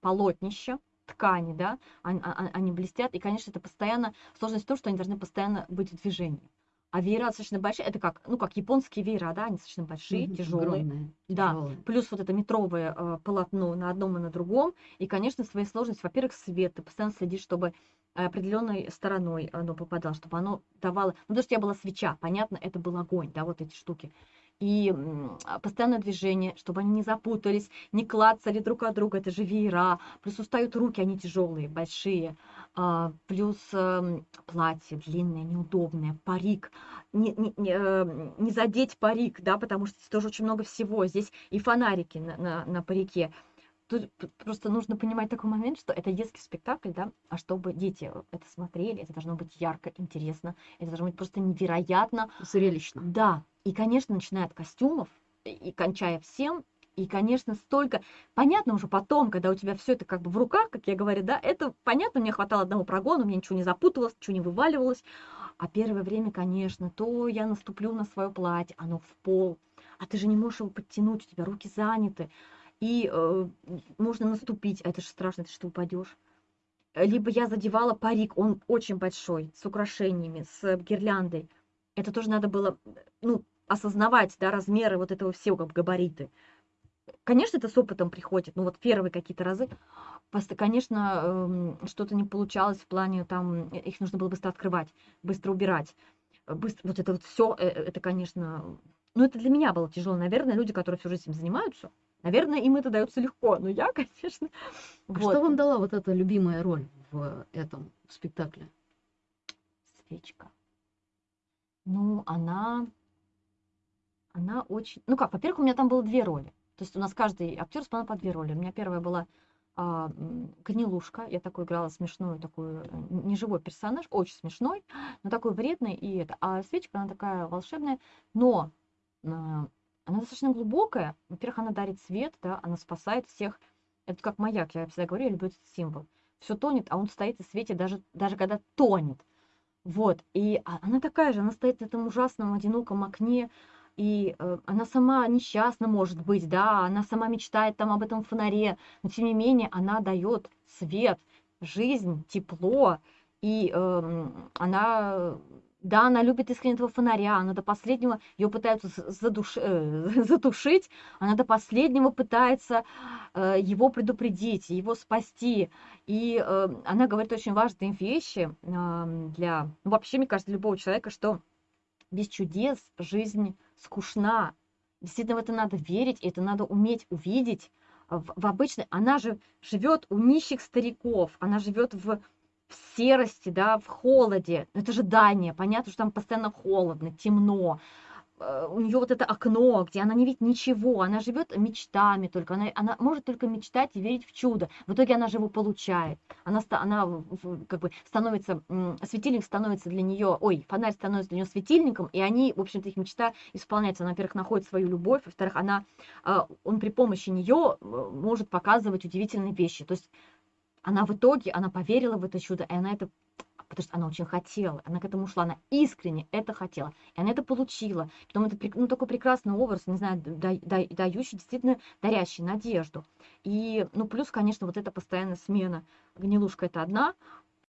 полотнища, ткани, да, они, а- они блестят, и, конечно, это постоянно, сложность в том, что они должны постоянно быть в движении. А веера достаточно большие, это как, ну, как японские веера, да, они достаточно большие, Мгм, тяжелые. огромные, Да, тяжелые. плюс вот это метровое э, полотно на одном и на другом. И, конечно, своей сложности, во-первых, свет. Ты постоянно следишь, чтобы э, определенной стороной оно попадало, чтобы оно давало... Ну, потому что я была свеча, понятно, это был огонь, да, вот эти штуки. И а, постоянное движение, чтобы они не запутались, не клацали друг от друга, это же веера. Плюс устают руки, они тяжелые, большие. А, плюс эм, платье длинное, неудобное, парик. Не, не, не, э, не задеть парик, да, потому что здесь тоже очень много всего. Здесь и фонарики на, на, на парике. Тут просто нужно понимать такой момент, что это детский спектакль, да, а чтобы дети это смотрели, это должно быть ярко, интересно, это должно быть просто невероятно Зрелищно. да, и, конечно, начиная от костюмов и кончая всем, и, конечно, столько... Понятно уже потом, когда у тебя все это как бы в руках, как я говорю, да, это понятно, мне хватало одного прогона, меня ничего не запутывалось, ничего не вываливалось. А первое время, конечно, то я наступлю на свое платье, оно в пол, а ты же не можешь его подтянуть, у тебя руки заняты, и э, можно наступить, а это же страшно, ты что упадешь. Либо я задевала парик, он очень большой, с украшениями, с гирляндой. Это тоже надо было, ну, осознавать, да, размеры вот этого всего, как габариты. Конечно, это с опытом приходит, но вот первые какие-то разы, пост- конечно, эм, что-то не получалось в плане, там, э, их нужно было быстро открывать, быстро убирать, э, быстро, вот это вот все, это, конечно, ну, это для меня было тяжело. Наверное, люди, которые всю жизнь этим занимаются, наверное, им это дается легко, но я, конечно, А вот. что вам дала вот эта любимая роль в этом спектакле? Свечка. Ну, она, она очень... Ну как, во-первых, у меня там было две роли. То есть у нас каждый актер исполнял по две роли. У меня первая была а, гнилушка. Я такую играла смешную, такую э, неживой персонаж, очень смешной, но такой вредный и это. А свечка, она такая волшебная, но а, она достаточно глубокая. Во-первых, она дарит свет, да, она спасает всех. Это как маяк, я всегда говорю, я люблю этот символ. Все тонет, а он стоит и светит даже, даже когда тонет. Вот, и а- она такая же, она стоит в этом ужасном одиноком окне, и э, она сама несчастна, может быть, да, она сама мечтает там об этом фонаре, но тем не менее она дает свет, жизнь, тепло, и эм, она, да, она любит искренне этого фонаря, она до последнего ее пытаются задуш- э, затушить, она до последнего пытается э, его предупредить, его спасти, и э, она говорит очень важные вещи ам, для, ну, вообще, мне кажется, любого человека, что без чудес жизнь скучна. Действительно, в это надо верить, это надо уметь увидеть. В, в обычной, она же живет у нищих стариков, она живет в, в серости, да, в холоде. Это же Дания, понятно, что там постоянно холодно, темно. Э, У нее вот это окно, где она не видит ничего, она живет мечтами только, она, она может только мечтать и верить в чудо. В итоге она же его получает. Она, она как бы становится, светильник становится для нее, ой, фонарь становится для нее светильником, и они, в общем-то, их мечта исполняется. Она, во-первых, находит свою любовь, во-вторых, она, а, он при помощи нее может показывать удивительные вещи. То есть она в итоге, она поверила в это чудо, и она это потому что она очень хотела, она к этому шла, она искренне это хотела, и она это получила. Потом это ну, такой прекрасный образ, не знаю, да- да- дающий, действительно дарящий надежду. И, ну, плюс, конечно, вот эта постоянная смена. Гнилушка это одна,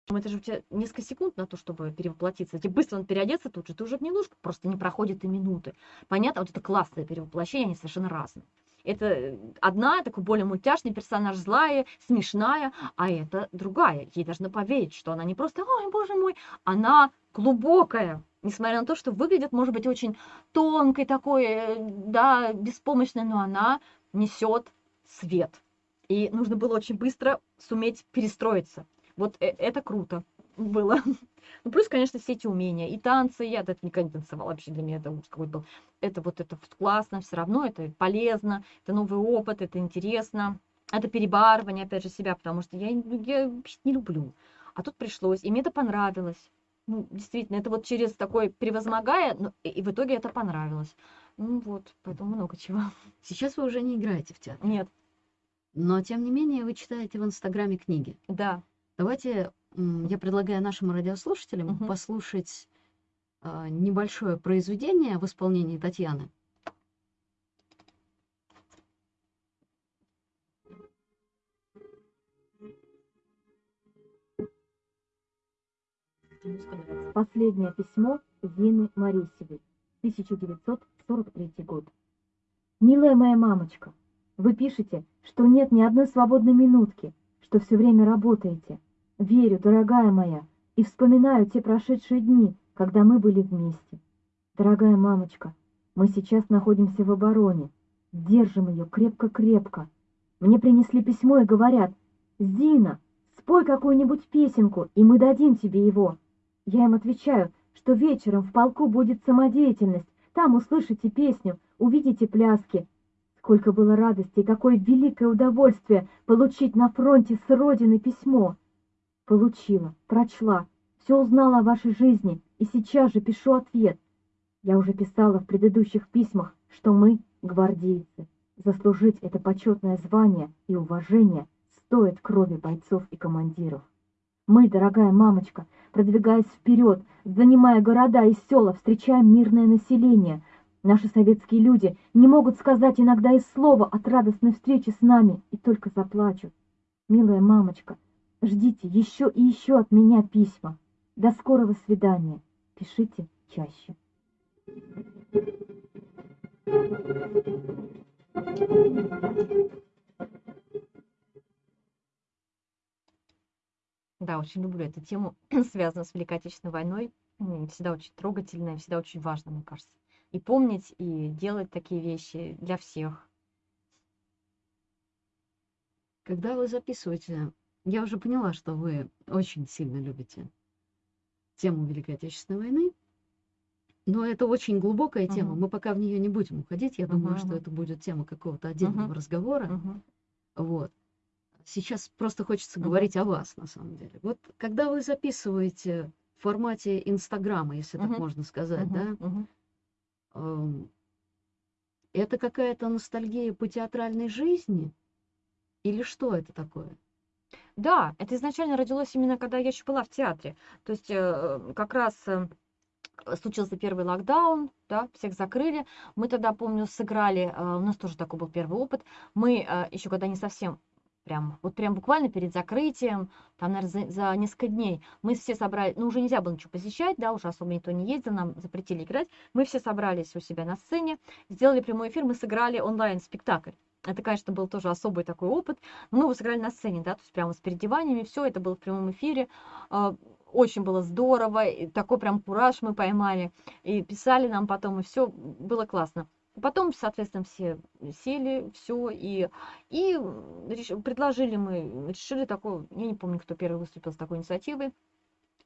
это же у тебя несколько секунд на то, чтобы перевоплотиться. Тебе быстро он переодеться тут же, ты уже гнилушка, просто не проходит и минуты. Понятно, вот это классное перевоплощение, они совершенно разные. Это э, одна, такой более мультяшный персонаж, злая, смешная, а это другая. Ей должны поверить, что она не просто, ой, боже мой, она глубокая. Несмотря на то, что выглядит, может быть, очень тонкой такой, э, да, беспомощной, но она несет свет. И нужно было очень быстро суметь перестроиться. Вот э- это круто было. Ну, плюс, конечно, все эти умения. И танцы, я это никогда не танцевала вообще, для меня это ужас какой был. Это вот это классно, все равно это полезно, это новый опыт, это интересно. Это перебарывание, опять же, себя, потому что я, ну, я не люблю. А тут пришлось, и мне это понравилось. Ну, действительно, это вот через такой превозмогая, ну, и, и в итоге это понравилось. Ну вот, поэтому много чего. Сейчас вы уже не играете в театр, Нет, но тем не менее вы читаете в Инстаграме книги. да. Давайте я предлагаю нашим радиослушателям Мгм. послушать а, небольшое произведение в исполнении Татьяны. Последнее письмо Зины Марисевой, 1943 год. Милая моя мамочка, вы пишете, что нет ни одной свободной минутки, что все время работаете. Верю, дорогая моя, и вспоминаю те прошедшие дни, когда мы были вместе. Дорогая мамочка, мы сейчас находимся в обороне. Держим ее крепко-крепко. Мне принесли письмо и говорят, «Зина, спой какую-нибудь песенку, и мы дадим тебе его». Я им отвечаю, что вечером в полку будет самодеятельность, там услышите песню, увидите пляски. Сколько было радости и какое великое удовольствие получить на фронте с родины письмо. Получила, прочла, все узнала о вашей жизни и сейчас же пишу ответ. Я уже писала в предыдущих письмах, что мы, гвардейцы, заслужить это почетное звание и уважение стоит крови бойцов и командиров. Мы, дорогая мамочка, продвигаясь вперед, занимая города и села, встречаем мирное население. Наши советские люди не могут сказать иногда и слова от радостной встречи с нами и только заплачут. Милая мамочка, ждите еще и еще от меня письма. До скорого свидания. Пишите чаще. Да, очень люблю эту тему, связанную с Великой Отечественной войной. Всегда очень трогательная, всегда очень важно, мне кажется. И помнить, и делать такие вещи для всех. Когда вы записываете, я уже поняла, что вы очень сильно любите тему Великой Отечественной войны, но это очень глубокая тема. Мгм. Мы пока в нее не будем уходить. Я думаю, Мгм, что это будет тема какого-то отдельного Мгм. разговора. Вот. Сейчас просто хочется говорить о вас, на самом деле. Вот когда вы записываете в формате Инстаграма, если так можно сказать, да, эм, это какая-то ностальгия по театральной жизни? Или что это такое? Да, это изначально родилось именно когда я еще была в театре. То есть э, как раз э, случился первый локдаун, да, всех закрыли. Мы тогда, помню, сыграли, э, у нас тоже такой был первый опыт. Мы э, еще когда не совсем прям, вот прям буквально перед закрытием, там, наверное, за, за несколько дней, мы все собрали, ну, уже нельзя было ничего посещать, да, уже особо никто не ездил, нам запретили играть. Мы все собрались у себя на сцене, сделали прямой эфир, мы сыграли онлайн-спектакль. Это, конечно, был тоже особый такой опыт. Мы его сыграли на сцене, да, то есть прямо с переодеваниями, все это было в прямом эфире. А, Очень было здорово, и такой прям кураж мы поймали. И писали нам потом, и все было классно. Потом, соответственно, все сели, все, и, и реш- предложили мы, решили такое, я не помню, кто первый выступил с такой инициативой.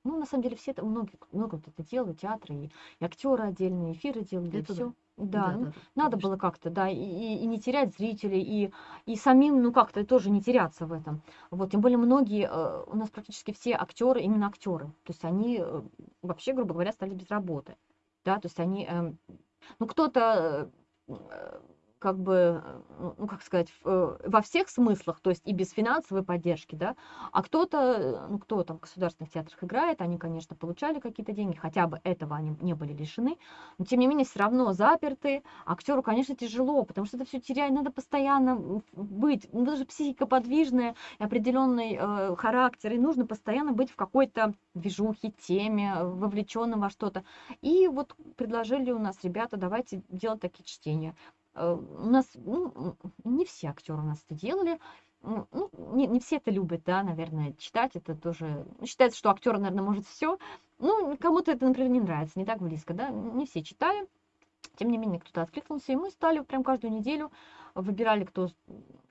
Ну, на самом деле, все это, много, много кто это делал, и театры, и, и актеры отдельные, эфиры делали, Это да. все. Да, ну, Да-да-да, надо конечно. было как-то, да, и, и- не терять зрителей, и, и самим, ну, как-то тоже не теряться в этом. Вот, тем более многие, э, у нас практически все актеры, именно актеры. То есть они э, вообще, грубо говоря, стали без работы. Да, то есть они, эм, ну, кто-то, э, как бы, э, ну, как сказать, э, во всех смыслах, то есть и без финансовой поддержки, да, а кто-то, э, ну, кто там в государственных театрах играет, они, конечно, получали какие-то деньги, хотя бы этого они не были лишены, но тем не менее все равно заперты, актеру, конечно, тяжело, потому что это все теряет, надо постоянно быть, ну, даже психика подвижная, определенный э, характер, и нужно постоянно быть в какой-то движухе, теме, вовлеченным во что-то. И вот предложили у нас ребята, давайте делать такие чтения. Э, У нас, ну, не все актеры у нас это делали, ну, не, не все это любят, да, наверное, читать это тоже. ну, Считается, что актер, наверное, может все. Ну, кому-то это, например, не нравится, не так близко, да. Не все читали. Тем не менее, кто-то откликнулся, и мы стали прям каждую неделю выбирали, кто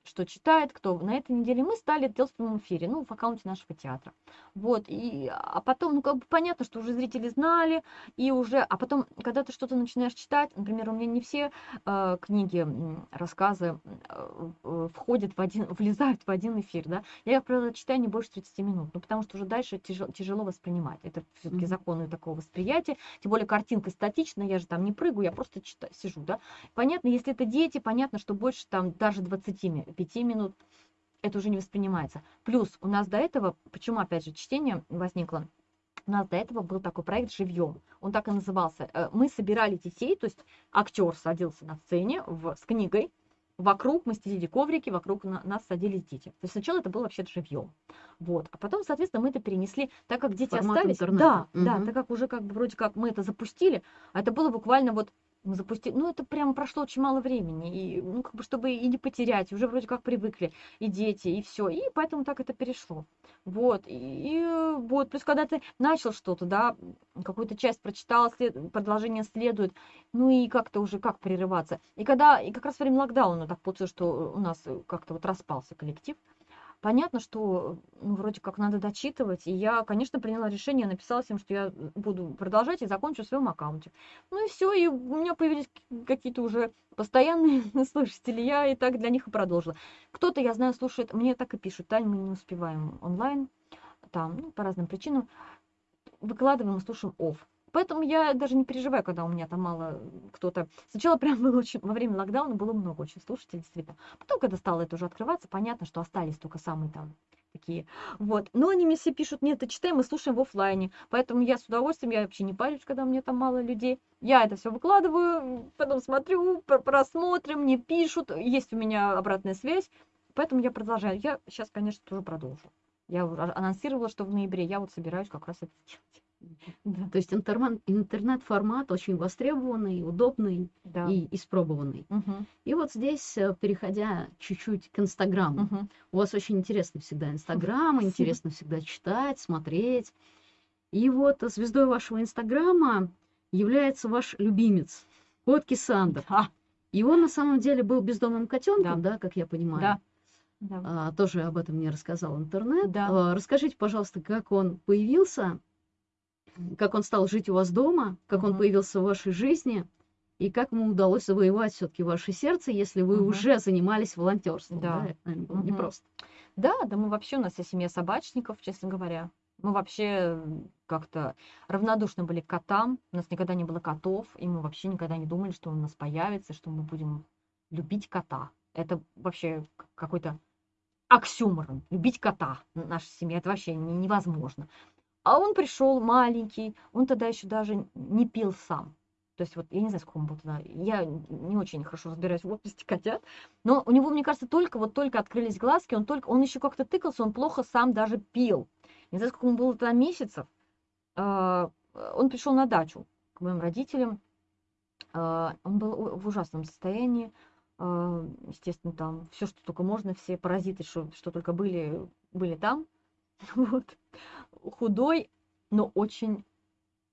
что читает, кто на этой неделе. Мы стали это делать в прямом эфире, ну, в аккаунте нашего театра. Вот, и, а потом, ну, как бы понятно, что уже зрители знали, и уже, а потом, когда ты что-то начинаешь читать, например, у меня не все э, книги, рассказы э, э, входят в один, влезают в один эфир, да. Я, как правило, читаю не больше 30 минут, ну, потому что уже дальше тяжело, тяжело воспринимать. Это все-таки Мгм. законы такого восприятия. Тем более картинка статичная, я же там не прыгаю, я просто читаю, сижу, да. Понятно, если это дети, понятно, что больше там даже 25 минут это уже не воспринимается. Плюс у нас до этого, почему опять же чтение возникло, у нас до этого был такой проект «Живьем». Он так и назывался. Э, Мы собирали детей, то есть актер садился на сцене в, с книгой, вокруг мы стелили коврики, вокруг на- нас садились дети. То есть сначала это было вообще живьем. Вот. А потом, соответственно, мы это перенесли, так как дети Формат остались. интернета. Да, да, Мгм. так как уже как бы вроде как мы это запустили, а это было буквально вот мы запустили, ну это прям прошло очень мало времени, и, ну как бы чтобы и не потерять, уже вроде как привыкли и дети, и все, и поэтому так это перешло. Вот, и, и, вот, плюс когда ты начал что-то, да, какую-то часть прочитал, след- продолжение следует, ну и как-то уже как прерываться. И когда, и как раз время локдауна так получилось, что у нас как-то вот распался коллектив, понятно, что ну, вроде как надо дочитывать, и я, конечно, приняла решение, написала всем, что я буду продолжать и закончу в своем аккаунте. Ну и все, и у меня появились какие-то уже постоянные слушатели, я и так для них и продолжила. Кто-то, я знаю, слушает, мне так и пишут, Тань, мы не успеваем онлайн, там, ну, по разным причинам, выкладываем и слушаем офф. Поэтому я даже не переживаю, когда у меня там мало кто-то. Сначала прям было очень, во время локдауна было много очень слушателей, действительно. Потом, когда стало это уже открываться, понятно, что остались только самые там такие. Вот. Но они мне все пишут, нет, ты читай, мы слушаем в оффлайне. Поэтому я с удовольствием, я вообще не парюсь, когда у меня там мало людей. Я это все выкладываю, потом смотрю, пр- просмотрим, мне пишут, есть у меня обратная связь. Поэтому я продолжаю. Я сейчас, конечно, тоже продолжу. Я анонсировала, что в ноябре я вот собираюсь как раз это делать. Да, То есть интернет-формат очень востребованный, удобный да. и испробованный. Мгм, И вот здесь, э, переходя чуть-чуть к Инстаграму, мгм. у вас очень интересно всегда Инстаграм, интересно всегда читать, смотреть. И вот звездой вашего Инстаграма является ваш любимец, кот Кисандр. Да, И он на самом деле был бездомным котенком, да, как я понимаю. да, да. А, тоже об этом мне рассказал интернет. Да. А, расскажите, пожалуйста, как он появился, как он стал жить у вас дома, как он Мгм. появился в вашей жизни, и как ему удалось завоевать все-таки ваше сердце, если вы Мгм. уже занимались волонтерством. Да. Да, это, наверное, было Мгм. непросто. Да, да, мы вообще, у нас вся семья собачников, честно говоря. Мы вообще как-то равнодушны были к котам. У нас никогда не было котов, и мы вообще никогда не думали, что он у нас появится, что мы будем любить кота. Это вообще какой-то оксюморон. Любить кота. Наша семья, это вообще не- невозможно. А он пришел маленький, он тогда еще даже не пил сам. То есть вот я не знаю, сколько ему было тогда. Я не очень хорошо разбираюсь в возрасте котят. Но у него, мне кажется, только вот только открылись глазки, он только, он еще как-то тыкался, он плохо сам даже пил. Не знаю, сколько ему было тогда месяцев. А, Он пришел на дачу к моим родителям. А, Он был в ужасном состоянии. А, Естественно, там все, что только можно, все паразиты, что, что только были, были там. Вот. Худой, но очень...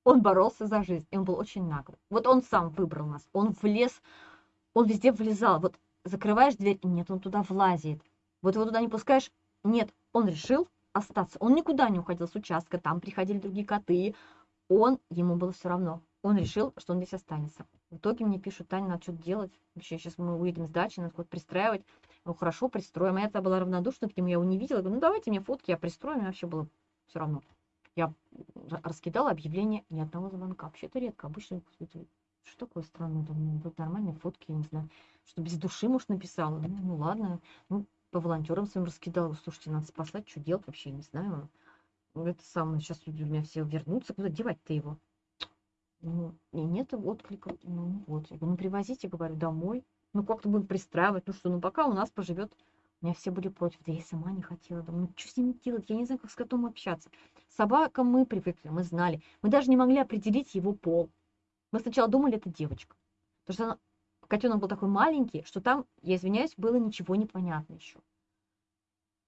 Он боролся за жизнь, и он был очень наглый. Вот он сам выбрал нас. Он влез, он везде влезал. Вот закрываешь дверь, нет, он туда влазит. Вот его туда не пускаешь, нет, он решил остаться. Он никуда не уходил с участка, там приходили другие коты. Он, ему было все равно. Он решил, что он здесь останется. В итоге мне пишут, Таня, надо что-то делать. Вообще, сейчас мы уедем с дачи, надо куда-то пристраивать. Ну, хорошо, пристроим. А я тогда была равнодушна к нему, я его не видела. Я говорю, ну, давайте мне фотки, я пристрою. Мне вообще было все равно. Я раскидала объявление, ни одного звонка. Вообще это редко. Обычно что такое странное, думаю, вот нормальные фотки, я не знаю, что без души, может, написала. Ну, ну ладно, ну, по волонтерам своим раскидала, слушайте, надо спасать, что делать вообще, не знаю. Ну, Это самое, сейчас люди у меня все вернутся, куда девать-то его? Ну, и нет отклика. Ну, вот. Я говорю, ну, привозите, говорю, домой. Ну, как-то будем пристраивать. Ну что, ну, пока у нас поживет. Меня все были против. Да я сама не хотела. Думаю, ну, что с ним делать? Я не знаю, как с котом общаться. С собакам мы привыкли, мы знали. Мы даже не могли определить его пол. Мы сначала думали, это девочка. Потому что она, котенок был такой маленький, что там, я извиняюсь, было ничего не понятно еще.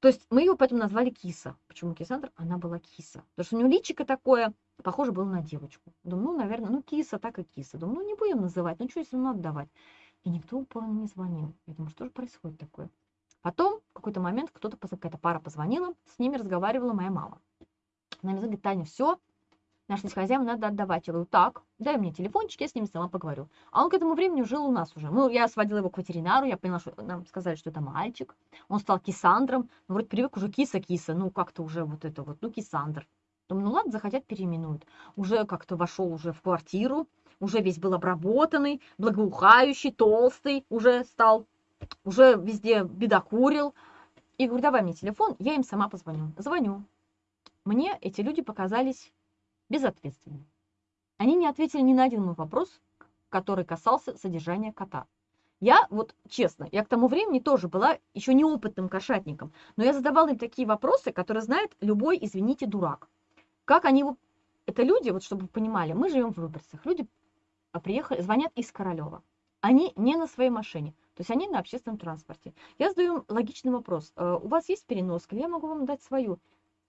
То есть мы ее поэтому назвали Киса. Почему Кисандр? Она была Киса. Потому что у нее личико такое, похоже было на девочку. Думаю, ну, наверное, ну, Киса, так и Киса. Думаю, ну, не будем называть, ну, что если равно отдавать. И никто упорно не звонил. Я думаю, что же происходит такое? Потом в какой-то момент кто-то, какая-то пара позвонила, с ними разговаривала моя мама. Она мне говорит, Таня, все, нашлись хозяева, надо отдавать. Я говорю, так, дай мне телефончик, я с ними сама поговорю. А он к этому времени жил у нас уже. Ну, я сводила его к ветеринару, я поняла, что нам сказали, что это мальчик. Он стал кисандром. Ну, вроде привык уже киса-киса, ну, как-то уже вот это вот, ну, кисандр. Думаю, ну ладно, захотят, переименуют. Уже как-то вошел уже в квартиру, уже весь был обработанный, благоухающий, толстый уже стал, уже везде бедокурил. И говорю, давай мне телефон, я им сама позвоню. Звоню. Мне эти люди показались безответственными. Они не ответили ни на один мой вопрос, который касался содержания кота. Я, вот честно, я к тому времени тоже была еще неопытным кошатником, но я задавала им такие вопросы, которые знает любой, извините, дурак. Как они его... Это люди, вот чтобы вы понимали, мы живем в Люберцах, люди а, приехали, звонят из Королева. Они не на своей машине, то есть они на общественном транспорте. Я задаю логичный вопрос. «Э, У вас есть переноска? Я могу вам дать свою.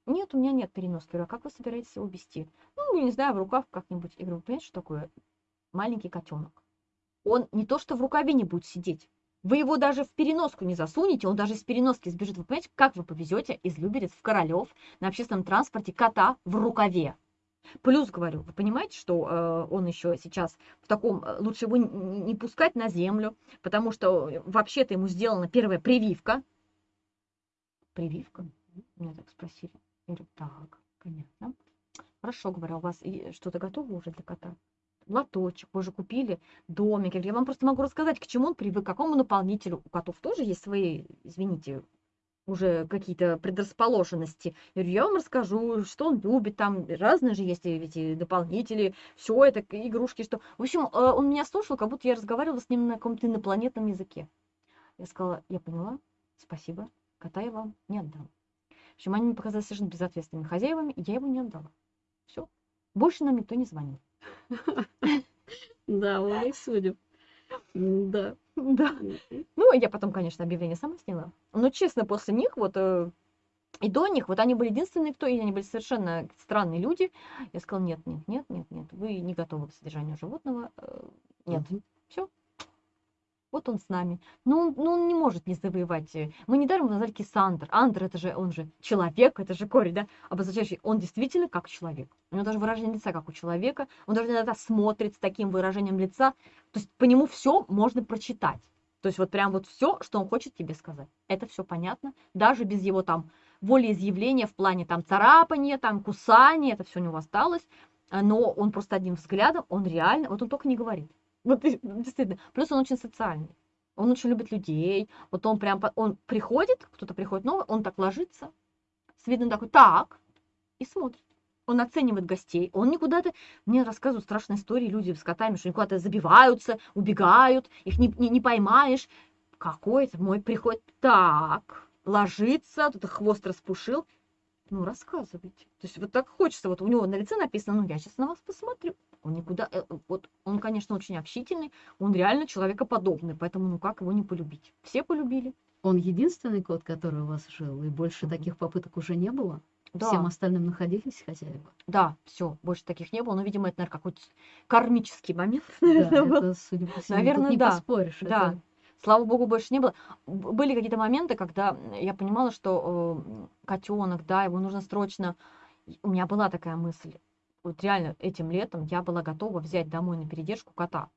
Нет, у меня нет переноски. А как вы собираетесь его вести? Ну, не знаю, в рукав как-нибудь. Я говорю, понимаете, что такое маленький котенок? Он не то, что в рукаве не будет сидеть. Вы его даже в переноску не засунете, он даже из переноски сбежит. Вы понимаете, как вы повезете из Люберец в Королев на общественном транспорте кота в рукаве? Плюс, говорю, вы понимаете, что э, он еще сейчас в таком, э, лучше его не, пускать на землю, потому что э, вообще-то ему сделана первая прививка. Прививка? Меня так спросили. Я говорю, так, понятно. Хорошо, говорю, а у вас что-то готово уже для кота? Лоточек, вы же купили домик. Я вам просто могу рассказать, к чему он привык, к какому наполнителю. У котов тоже есть свои, извините, уже какие-то предрасположенности. Я вам расскажу, что он любит, там разные же есть эти дополнители, все это, игрушки, что... В общем, э, он меня слушал, как будто я разговаривала с ним на каком-то инопланетном языке. Я сказала, я поняла, спасибо, кота я вам не отдам. В общем, они мне показались совершенно безответственными хозяевами, и я его не отдала. Все. Больше нам никто не звонил. Да, мы их судим. Да. Да. Ну, я потом, конечно, объявление сама сняла. Но, честно, после них вот э, и до них, вот они были единственные, кто, и они были совершенно странные люди. Я сказала, нет, нет, нет, нет, нет, вы не готовы к содержанию животного. э, Нет, все. Вот он с нами. Ну, он, ну, он не может не завоевать. э, Мы недаром его назвали Кисандр. Андр, это же, он же человек, это же корень, да, обозначающий, он действительно как человек. У него даже выражение лица, как у человека. Он даже иногда смотрит с таким выражением лица. То есть по нему все можно прочитать. То есть вот прям вот все, что он хочет тебе сказать. Это все понятно. Даже без его там волеизъявления в плане там царапания, там кусания, это все у него осталось. А, Но он просто одним взглядом, он реально, вот он только не говорит. Вот действительно. Плюс он очень социальный. Он очень любит людей. Вот он прям, он приходит, кто-то приходит новый, он так ложится, с видом такой, так, и смотрит. Он оценивает гостей, он никуда-то... Мне рассказывают страшные истории люди с котами, что они куда-то забиваются, убегают, их не, не, не поймаешь. Какой-то мой приходит, так, ложится, тут хвост распушил. Ну, рассказывайте. То есть вот так хочется, вот у него на лице написано, ну, я сейчас на вас посмотрю. Он никуда, э, вот он, конечно, очень общительный, он реально человекоподобный, поэтому ну как его не полюбить? Все полюбили. Он единственный кот, который у вас жил, и больше Мгм. таких попыток уже не было? Да, Всем остальным находились хозяева? да, все, больше таких не было. Но, видимо, это, наверное, какой-то кармический момент. Да, наверное, был. это, судя по всему, Наверное, не да. поспоришь. Да, это- слава богу, больше не было. Были какие-то моменты, когда я понимала, что котенок, да, его нужно срочно. У меня была такая мысль. Вот реально этим летом я была готова взять домой на передержку кота.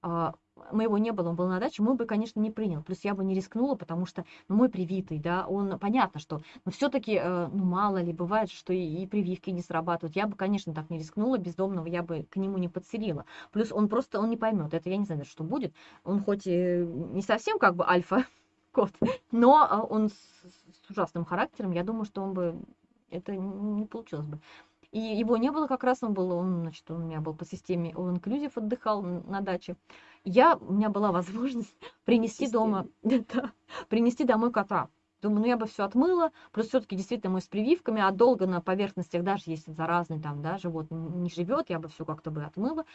А, моего не было, он был на даче, мой бы, конечно, не принял. Плюс я бы не рискнула, потому что, ну, мой привитый, да, он, понятно, что, но все-таки, ну, мало ли, бывает, что и, и прививки не срабатывают. Я бы, конечно, так не рискнула, бездомного я бы к нему не подселила. Плюс он просто, он не поймет, это я не знаю, что будет. Он хоть и не совсем как бы альфа, кот, но а, он с, с ужасным характером, я думаю, что он бы, это не получилось бы. И его не было как раз, он был, он, значит, он у меня был по системе All Inclusive, отдыхал на даче. Я, у меня была возможность принести дома, да, принести домой кота. Думаю, ну я бы все отмыла, плюс все-таки действительно мы с прививками, а долго на поверхностях, даже если заразный там, да, животное не живет, я бы все как-то бы отмыла.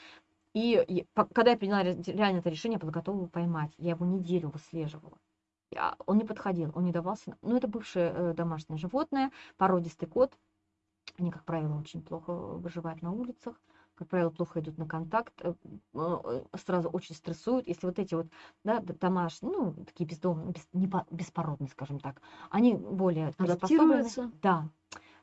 И, и когда я приняла реально это решение, я была готова его поймать. Я его неделю выслеживала. Я, он не подходил, он не давался. Ну, это бывшее э, домашнее животное, породистый кот. Они, как правило, очень плохо выживают на улицах, как правило, плохо идут на контакт, э, э, сразу очень стрессуют. Если вот эти вот да, домашние, ну, такие бездомные, без, не по, беспородные, скажем так, они более адаптируются. Да.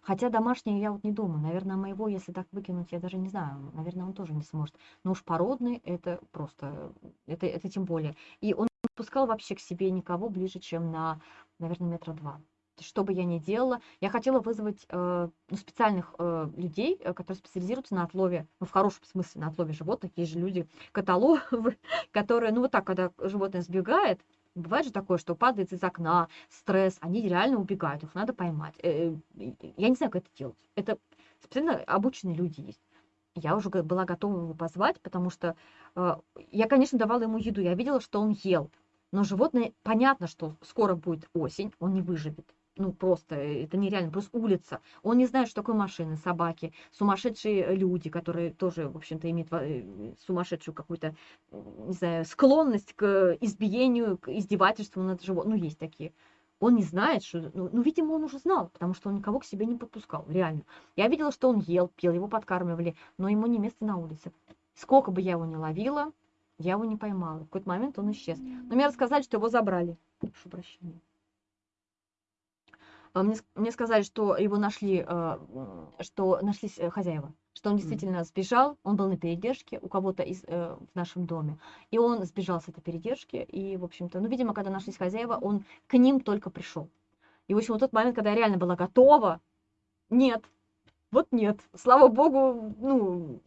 Хотя домашние я вот не думаю. Наверное, моего, если так выкинуть, я даже не знаю. Наверное, он тоже не сможет. Но уж породный, это просто, это, это тем более. И он не пускал вообще к себе никого ближе, чем на, наверное, метра два что бы я ни делала, я хотела вызвать э, ну, специальных э, людей, э, которые специализируются на отлове, ну, в хорошем смысле, на отлове животных. Есть же люди, каталогы, которые, ну, вот так, когда животное сбегает, бывает же такое, что падает из окна, стресс, они реально убегают, их надо поймать. Э, я не знаю, как это делать. Это специально обученные люди есть. Я уже была готова его позвать, потому что э, я, конечно, давала ему еду, я видела, что он ел. Но животное, понятно, что скоро будет осень, он не выживет ну, просто, э, это нереально, просто улица. Он не знает, что такое машины, собаки, сумасшедшие люди, которые тоже, в общем-то, имеют э, сумасшедшую какую-то, не знаю, склонность к избиению, к издевательству над животным. Ну, есть такие. Он не знает, что... Ну, ну, видимо, он уже знал, потому что он никого к себе не подпускал, реально. Я видела, что он ел, пил, его подкармливали, но ему не место на улице. Сколько бы я его не ловила, я его не поймала. В какой-то момент он исчез. Но мне рассказали, что его забрали. Прошу прощения. А, мне, мне сказали, что его нашли, а, что нашлись э, хозяева, что он действительно сбежал, он был на передержке у кого-то из, э, в нашем доме, и он сбежал с этой передержки, и, в общем-то, ну, видимо, когда нашлись хозяева, он к ним только пришел. И, в общем, вот тот момент, когда я реально была готова, нет, вот нет, слава богу, ну,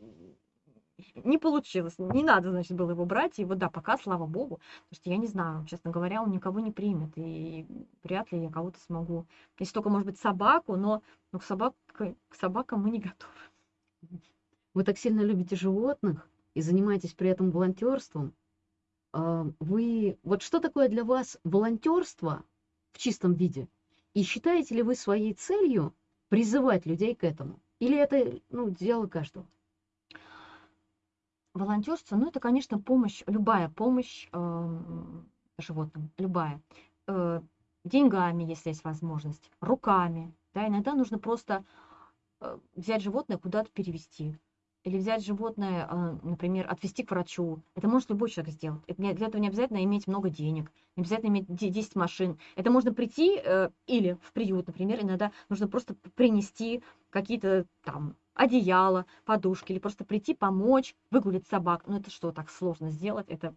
не получилось. Не надо, значит, было его брать. И вот да, пока, слава богу, потому что я не знаю, честно говоря, он никого не примет. И вряд ли я кого-то смогу. Если только, может быть, собаку, но, но к, собак, к собакам мы не готовы. Вы так сильно любите животных и занимаетесь при этом волонтерством. А, вы, вот что такое для вас волонтерство в чистом виде? И считаете ли вы своей целью призывать людей к этому? Или это ну, дело каждого? Волонтерство, ну, это, конечно, помощь, любая помощь э, животным, любая. Э, деньгами, если есть возможность, руками. Да, иногда нужно просто э, взять животное куда-то перевести. Или взять животное, э, например, отвезти к врачу. Это может любой человек сделать. Это не, для этого не обязательно иметь много денег, не обязательно иметь 10 машин. Это можно прийти э, или в приют, например, иногда нужно просто принести какие-то там одеяло, подушки, или просто прийти помочь, выгулить собак. Ну это что, так сложно сделать? Это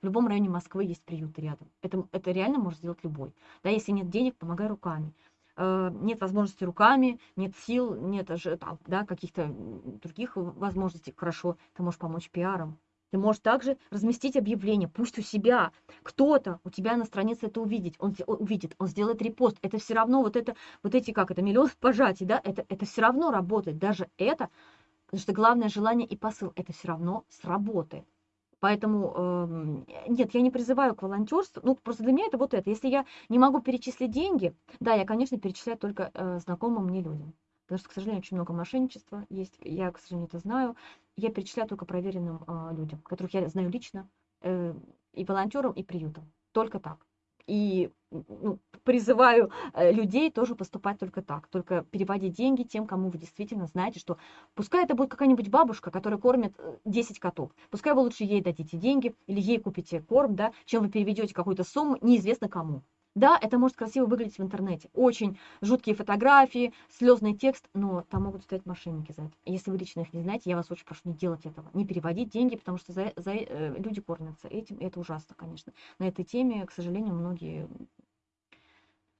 в любом районе Москвы есть приюты рядом. Это, это реально может сделать любой. Да, если нет денег, помогай руками. Э, нет возможности руками, нет сил, нет там, да, каких-то других возможностей. Хорошо, ты можешь помочь пиаром. Ты можешь также разместить объявление, пусть у себя кто-то у тебя на странице это увидит, он увидит, он сделает репост. Это все равно вот это, вот эти как это миллион пожатий, да, это это все равно работает. Даже это, потому что главное желание и посыл, это все равно сработает. Поэтому э, нет, я не призываю к волонтерству. Ну, просто для меня это вот это. Если я не могу перечислить деньги, да, я, конечно, перечисляю только э, знакомым мне людям. Потому что, к сожалению, очень много мошенничества есть. Я, к сожалению, это знаю я перечисляю только проверенным э, людям, которых я знаю лично, э, и волонтерам, и приютам. Только так. И ну, призываю э, людей тоже поступать только так. Только переводить деньги тем, кому вы действительно знаете, что пускай это будет какая-нибудь бабушка, которая кормит 10 э, котов. Пускай вы лучше ей дадите деньги или ей купите корм, да, чем вы переведете какую-то сумму неизвестно кому. Да, это может красиво выглядеть в интернете. Очень жуткие фотографии, слезный текст, но там могут стоять мошенники за это. Если вы лично их не знаете, я вас очень прошу не делать этого. Не переводить деньги, потому что за, за, э, люди кормятся этим. и Это ужасно, конечно. На этой теме, к сожалению, многие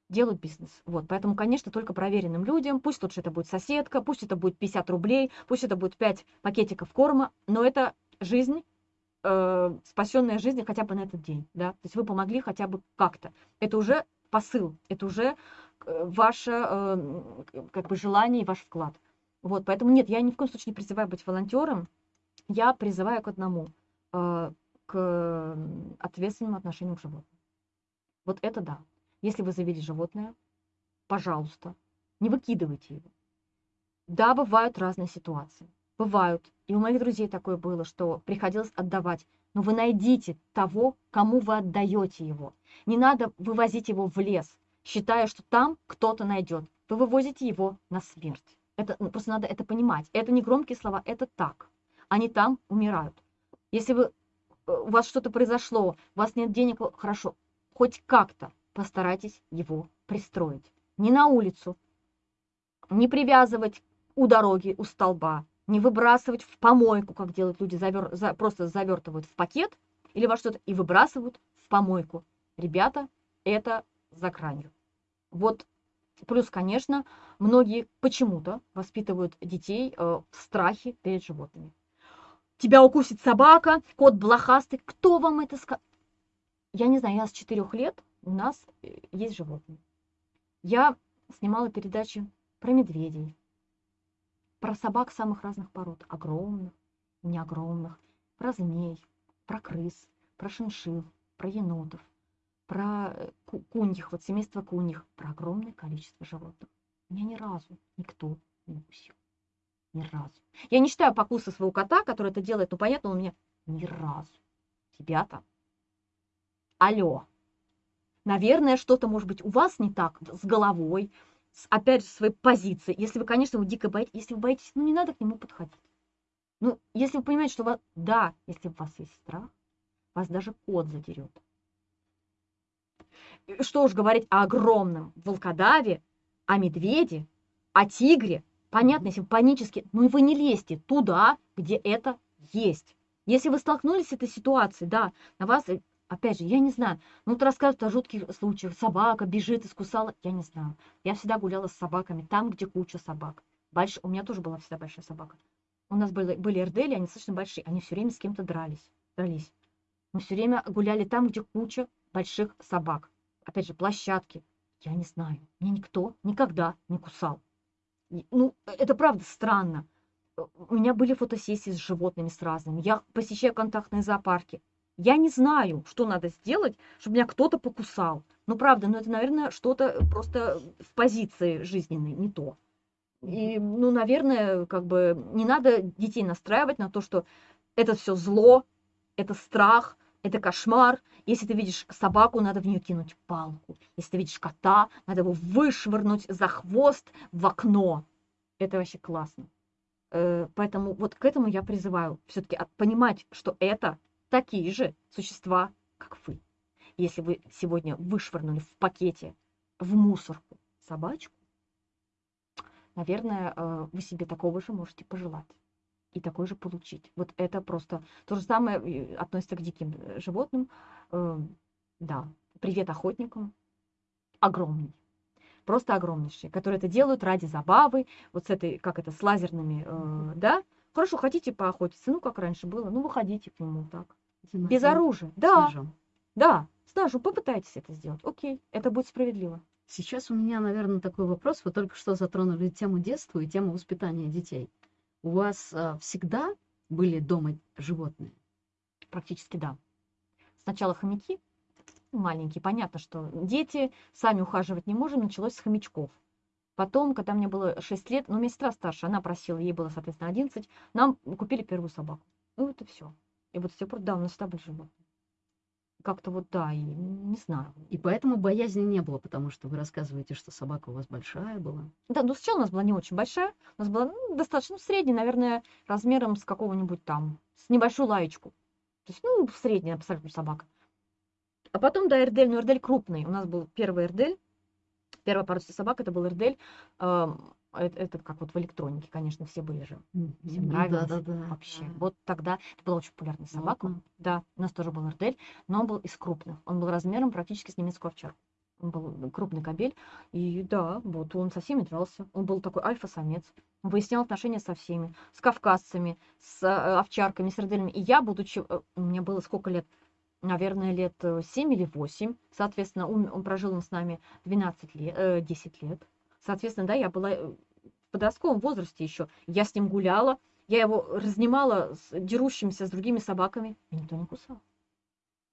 делают бизнес. Вот, поэтому, конечно, только проверенным людям, пусть лучше это будет соседка, пусть это будет 50 рублей, пусть это будет 5 пакетиков корма, но это жизнь, э, спасенная жизнь хотя бы на этот день, да, то есть вы помогли хотя бы как-то. Это уже посыл, это уже э, ваше э, как бы желание и ваш вклад. Вот, поэтому нет, я ни в коем случае не призываю быть волонтером, я призываю к одному, к ответственному отношению к животным. Вот это да. Если вы завели животное, пожалуйста, не выкидывайте его. Да, бывают разные ситуации. Бывают. И у моих друзей такое было, что приходилось отдавать. Но вы найдите того, кому вы отдаете его. Не надо вывозить его в лес, считая, что там кто-то найдет. Вы вывозите его на смерть. Это, ну, просто надо это понимать. Это не громкие слова, это так. Они там умирают. Если вы, э, у вас что-то произошло, у вас нет денег, хорошо, хоть как-то постарайтесь его пристроить. Не на улицу, не привязывать у дороги, у столба, не выбрасывать в помойку, как делают люди, завер, за, просто завертывают в пакет или во что-то и выбрасывают в помойку. Ребята, это за гранью. Вот плюс, конечно, многие почему-то воспитывают детей э, в страхе перед животными. Тебя укусит собака, кот блохастый. Кто вам это сказал? Я не знаю, я с четырех лет у нас э, есть животные. Я снимала передачи про медведей, про собак самых разных пород, огромных, не огромных, про змей, про крыс, про шиншил, про енотов, про э, куньих, вот семейство куньих, про огромное количество животных. Меня ни разу никто не укусил. Ни разу. Я не считаю покуса своего кота, который это делает, ну понятно, он меня ни разу. Ребята, алло, наверное, что-то может быть у вас не так с головой, опять же, своей позицией. Если вы, конечно, вы дико боитесь, если вы боитесь, ну не надо к нему подходить. Ну, если вы понимаете, что у вас, да, если у вас есть страх, вас даже кот задерет. Что уж говорить о огромном волкодаве, о медведе, о тигре. Понятно, если вы панически, ну и вы не лезьте туда, где это есть. Если вы столкнулись с этой ситуацией, да, на вас Опять же, я не знаю. Ну, вот рассказывают о жутких случаях. Собака бежит, искусала. Я не знаю. Я всегда гуляла с собаками там, где куча собак. Больш... У меня тоже была всегда большая собака. У нас были, были эрдели, они достаточно большие. Они все время с кем-то дрались. дрались. Мы все время гуляли там, где куча больших собак. Опять же, площадки. Я не знаю. Меня никто никогда не кусал. Ну, это правда странно. У меня были фотосессии с животными, с разными. Я посещаю контактные зоопарки. Я не знаю, что надо сделать, чтобы меня кто-то покусал. Ну, правда, ну это, наверное, что-то просто в позиции жизненной, не то. И, ну, наверное, как бы не надо детей настраивать на то, что это все зло, это страх, это кошмар. Если ты видишь собаку, надо в нее кинуть палку. Если ты видишь кота, надо его вышвырнуть за хвост в окно. Это вообще классно. Э, поэтому вот к этому я призываю все-таки понимать, что это такие же существа, как вы. Если вы сегодня вышвырнули в пакете в мусорку собачку, наверное, э, вы себе такого же можете пожелать и такой же получить. Вот это просто то же самое э, относится к диким э, животным. Да, привет охотникам. Огромный. Просто огромнейший, которые это делают ради забавы, вот с этой, как это, с лазерными, э, да. Хорошо, хотите поохотиться, ну, как раньше было, ну, выходите к нему так. Без оружия. Да. Ножом. Да. С ножом попытайтесь это сделать. Окей, это будет справедливо. Сейчас у меня, наверное, такой вопрос. Вы только что затронули тему детства и тему воспитания детей. У вас а, всегда были дома животные? Практически да. Сначала хомяки, маленькие. Понятно, что дети сами ухаживать не можем. Началось с хомячков. Потом, когда мне было 6 лет, ну, у меня сестра старше, она просила, ей было, соответственно, 11, нам купили первую собаку. Ну, это все. И вот с тех пор, да, у нас были животные. Как-то вот, да, и не знаю. И поэтому боязни не было, потому что вы рассказываете, что собака у вас большая была. Да, ну сначала у нас была не очень большая, у нас была ну, достаточно ну, средняя, наверное, размером с какого-нибудь там, с небольшую лаечку. То есть, ну, средняя абсолютно собака. А потом, да, Эрдель, но Эрдель крупный. У нас был первый Эрдель, первая породистая собака, это был Эрдель. Эм, это, это как вот в электронике, конечно, все были же. Всем Ну нравилось да, да, да. вообще. да. Вот тогда это была очень популярная собака. Ладно. Да, у нас тоже был Эрдель, но он был из крупных. Он был размером практически с немецкую овчарку. Он был крупный кобель. И да, вот он со всеми дрался. Он был такой альфа-самец. Он выяснял отношения со всеми. С кавказцами, с э, овчарками, с эрделями. И я, будучи... э, Мне было сколько лет? Наверное, лет 7 или 8. Соответственно, он, он прожил с нами 12 лет, э, 10 лет. Соответственно, да, я была э, в подростковом возрасте еще. Я с ним гуляла. Я его разнимала с дерущимися с другими собаками. И никто не кусал.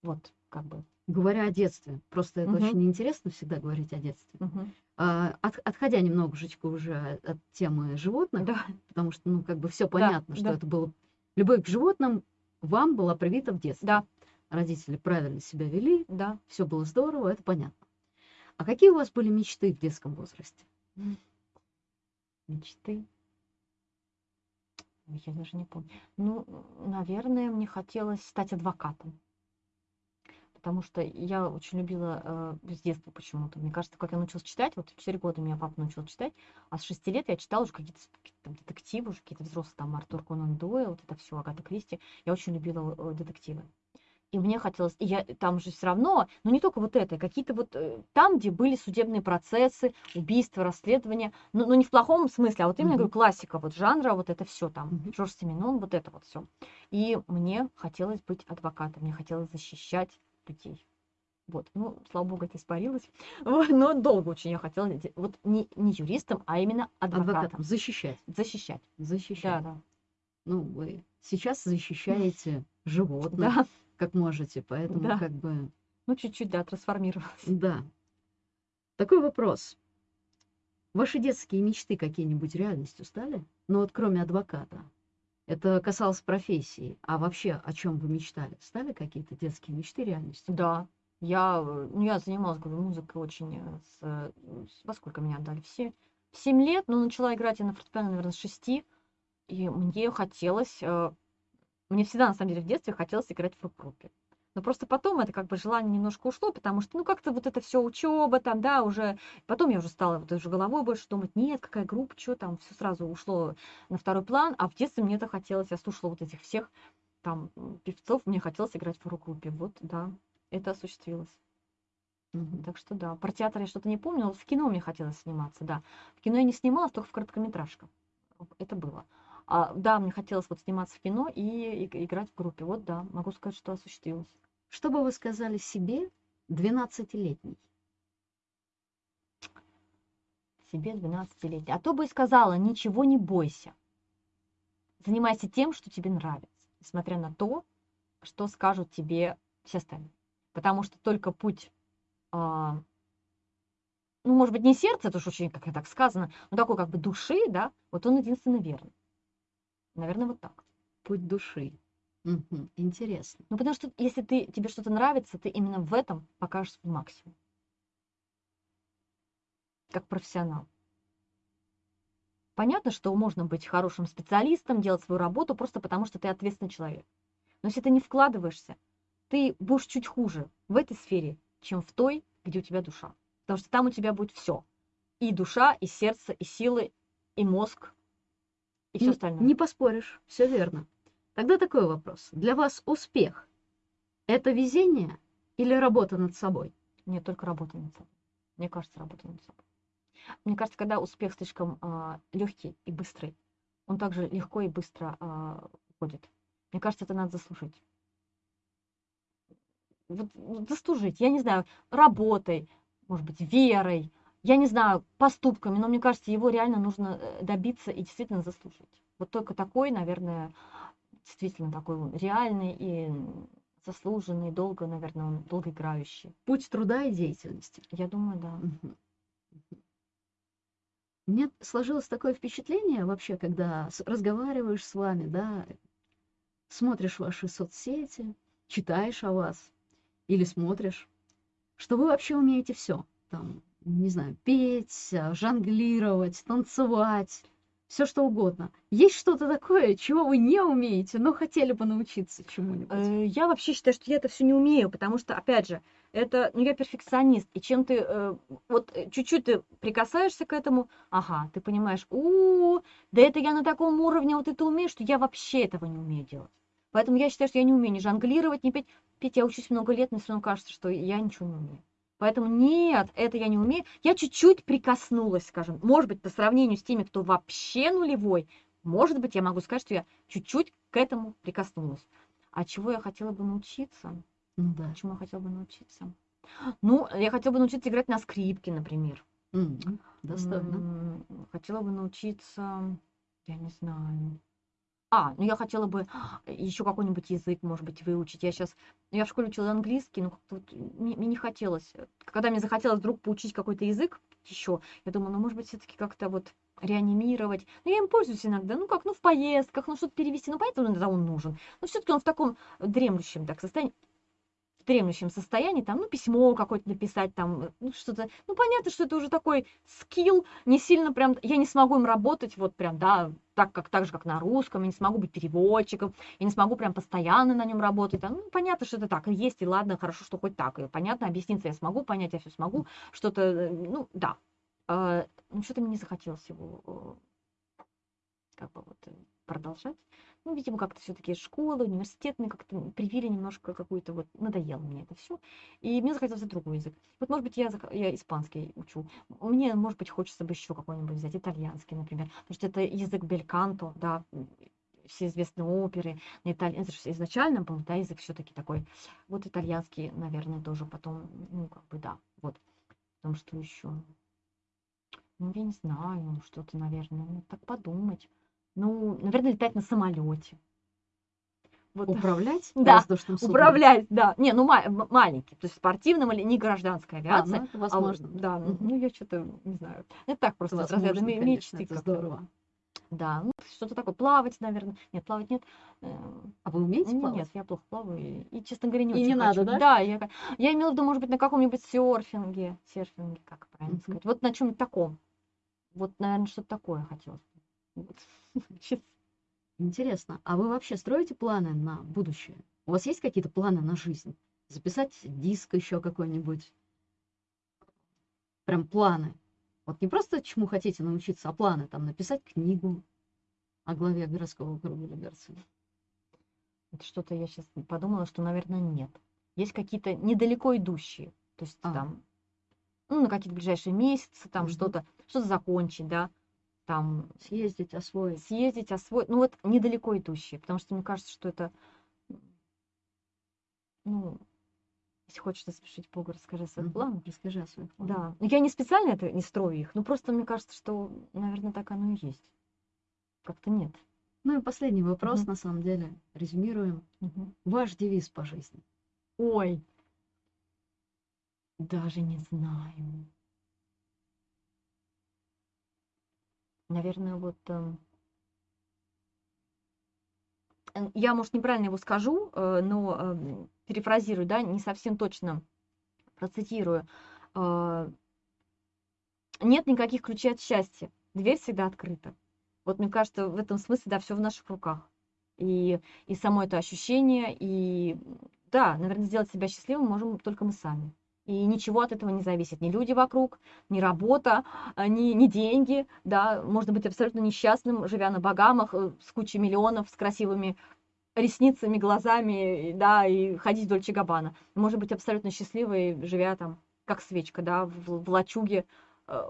Вот, как бы. Говоря о детстве, просто это Мгм. очень интересно всегда говорить о детстве. Мгм. А, от- отходя немножечко уже от темы животных, Да, потому что, ну, как бы все понятно, что да. это было... Любовь к животным вам была привита в детстве. да, Родители правильно себя вели, да. все было здорово, это понятно. А какие у вас были мечты в детском возрасте? Мечты. Я даже не помню. Ну, наверное, мне хотелось стать адвокатом. Потому что я очень любила э, с детства почему-то. Мне кажется, как я научилась читать, вот в 4 года меня папа научил читать, а с 6 лет я читала уже какие-то какие-то там детективы, уже какие-то взрослые, там Артур Конан Дойл, вот это все, Агата Кристи. Я очень любила э, детективы. И мне хотелось, и я там же все равно, ну не только вот это, какие-то вот э, там, где были судебные процессы, убийства, расследования, ну, ну не в плохом смысле, а вот именно Мгм. говорю, классика вот жанра, вот это все там, Мгм. Жорж Семенон, вот это вот все. И мне хотелось быть адвокатом, мне хотелось защищать людей. Вот, ну, слава богу, это испарилось. Вот, но долго очень я хотела, вот не, не юристом, а именно адвокатом. Адвокатом. Защищать. Защищать. Защищать. Да, да. Ну, вы сейчас защищаете животных, Да, как можете, поэтому Да. как бы... ну чуть-чуть, да, трансформировалась. Да. Такой вопрос. Ваши детские мечты какие-нибудь реальностью стали? Ну вот кроме адвоката. Это касалось профессии. А вообще о чем вы мечтали? Стали какие-то детские мечты реальностью? Да, я, э, ну, я занималась, говорю, музыкой очень э, с, э, с- во сколько меня отдали? Все, в 7 лет, но начала играть я на фортепиано, наверное, с 6. И мне хотелось, мне всегда, на самом деле, в детстве хотелось играть в рок-группе. Но просто потом это как бы желание немножко ушло, потому что, ну, как-то вот это все учеба там, да, уже. Потом я уже стала вот уже головой больше думать, нет, какая группа, что там, все сразу ушло на второй план. А в детстве мне это хотелось, я слушала вот этих всех там певцов, мне хотелось играть в рок-группе. Вот, да, это осуществилось. Мгм. Так что да, про театр я что-то не помню, но в кино мне хотелось сниматься, да. В кино я не снималась, только в короткометражках. Это было. А, да, мне хотелось вот сниматься в кино и, иг- играть в группе. Вот да, могу сказать, что осуществилось. Что бы вы сказали себе 12-летней? Себе 12-летней. А то бы и сказала, ничего не бойся. Занимайся тем, что тебе нравится, несмотря на то, что скажут тебе все остальные. Потому что только путь, а, ну, может быть, не сердце, это уж очень, как так сказано, но такой как бы души, да, вот он единственно верный. Наверное, вот так. Путь души. Мгм. Интересно. Ну, потому что если ты, тебе что-то нравится, ты именно в этом покажешь свой максимум. Как профессионал. Понятно, что можно быть хорошим специалистом, делать свою работу просто потому, что ты ответственный человек. Но если ты не вкладываешься, ты будешь чуть хуже в этой сфере, чем в той, где у тебя душа. Потому что там у тебя будет все. И душа, и сердце, и силы, и мозг, и все остальное. Не поспоришь, все верно. Тогда такой вопрос. Для вас успех – это везение или работа над собой? Нет, только работа над собой. Мне кажется, работа над собой. Мне кажется, когда успех слишком легкий и быстрый, он также легко и быстро а, уходит. Мне кажется, это надо заслужить. Вот, вот заслужить, я не знаю, работой, может быть, верой, я не знаю, поступками, но мне кажется, его реально нужно э, добиться и действительно заслужить. Вот только такой, наверное, действительно такой реальный и заслуженный, долго, наверное, он долгоиграющий. Путь труда и деятельности. Я думаю, да. Мгм. Мне сложилось такое впечатление вообще, когда разговариваешь с вами, да, смотришь ваши соцсети, читаешь о вас или смотришь, что вы вообще умеете все. Там, не знаю, петь, а, жонглировать, танцевать, все что угодно. Есть что-то такое, чего вы не умеете, но хотели бы научиться чему-нибудь? Э, Я вообще считаю, что я это все не умею, потому что, опять же, это, ну, я перфекционист, и чем ты, э, вот э, чуть-чуть ты прикасаешься к этому, ага, ты понимаешь, у, да это я на таком уровне вот это умею, что я вообще этого не умею делать. Поэтому я считаю, что я не умею ни жонглировать, ни петь. Петь я учусь много лет, но все равно кажется, что я ничего не умею. Поэтому нет, это я не умею. Я чуть-чуть прикоснулась, скажем. Может быть, по сравнению с теми, кто вообще нулевой, может быть, я могу сказать, что я чуть-чуть к этому прикоснулась. А чего я хотела бы научиться? Ну да. Чему я хотела бы научиться? Ну, я хотела бы научиться играть на скрипке, например. М, Достойно. Хотела бы научиться, я не знаю. А, ну я хотела бы еще какой-нибудь язык, может быть, выучить. Я сейчас, я в школе учила английский, но как-то вот мне, мне не хотелось. Когда мне захотелось вдруг поучить какой-то язык еще, я думаю, ну, может быть, все-таки как-то вот реанимировать. Ну, я им пользуюсь иногда, ну, как, ну, в поездках, ну, что-то перевести. Ну, понятно, он нужен. Но все-таки он в таком дремлющем так состоянии дремлющем состоянии, там, ну, письмо какое-то написать, там, э, ну, что-то, ну, понятно, что это уже такой скилл, не сильно прям, я не смогу им работать вот прям, да, так, как, так же, как на русском, я не смогу быть переводчиком, я не смогу прям постоянно на нем работать, там, ну, понятно, что это так, и есть, и ладно, хорошо, что хоть так, и понятно, объясниться я смогу, понять я все смогу, что-то, э, ну, да, А, ну, что-то мне не захотелось его, э, как бы вот, э, продолжать. Ну, видимо, как-то все-таки школа, университет мне как-то привили немножко какую-то вот, надоело мне это все. И мне захотелось другой язык. Вот, может быть, я, я испанский учу. Мне, может быть, хочется бы еще какой-нибудь взять, итальянский, например. Потому что это язык бельканто, да, все известные оперы на итальян... Это же изначально был, да, язык все-таки такой. Вот итальянский, наверное, тоже потом, ну, как бы, да, вот. Потому что еще, ну, я не знаю, ну, что-то, наверное, ну, так подумать. Ну, наверное, летать на самолете. Вот. Управлять Да, воздушным судном? Управлять, да. Не, ну ма- маленький, то есть спортивным или не гражданская А, авиация. ну, это а возможно. да, ну, ну, я что-то не знаю. Это так просто Это разряда возможно, конечно, мечты. это здорово. Да, ну, что-то такое. Плавать, наверное. Нет, плавать нет. Э, А вы умеете ну, плавать? Нет, я плохо плаваю. И, и, честно говоря, не И очень не надо, хочу. да? Да, я, я имела в виду, может быть, на каком-нибудь серфинге. Серфинге, как правильно Мгм. сказать. Вот на чем-нибудь таком. Вот, наверное, что-то такое хотелось. Вот. Интересно. А вы вообще строите планы на будущее? У вас есть какие-то планы на жизнь? Записать диск еще какой-нибудь? Прям планы. Вот не просто чему хотите научиться, а планы. Там написать книгу о главе городского округа Люберцы. Это что-то я сейчас подумала, что, наверное, нет. Есть какие-то недалеко идущие. То есть А. там, ну, на какие-то ближайшие месяцы, там Мгм. что-то, что-то закончить, да, там Съездить, освоить. съездить, освоить. Ну, вот недалеко идущие, потому что мне кажется, что это, ну, если хочешь распишить Богу, расскажи о своих Мгм. планах. Расскажи о своих планах. Да. Ну, я не специально это не строю их, но просто мне кажется, что, наверное, так оно и есть. Как-то нет. Ну и последний вопрос, Мгм. на самом деле. Резюмируем. Мгм. Ваш девиз по жизни. Ой, даже не знаю. Наверное, вот эм, э, я, может, неправильно его скажу, э, но эм, перефразирую, да, не совсем точно процитирую. Э, Нет никаких ключей от счастья. Дверь всегда открыта. Вот мне кажется, в этом смысле, да, все в наших руках. И, и само это ощущение, и да, наверное, сделать себя счастливым можем только мы сами. И ничего от этого не зависит. Ни люди вокруг, ни работа, а, ни, ни деньги. Да, можно быть абсолютно несчастным, живя на Багамах э, с кучей миллионов, с красивыми ресницами, глазами, да, и ходить вдоль Чагабана. Можно быть абсолютно счастливой, живя там, как свечка, да, в, в лачуге э,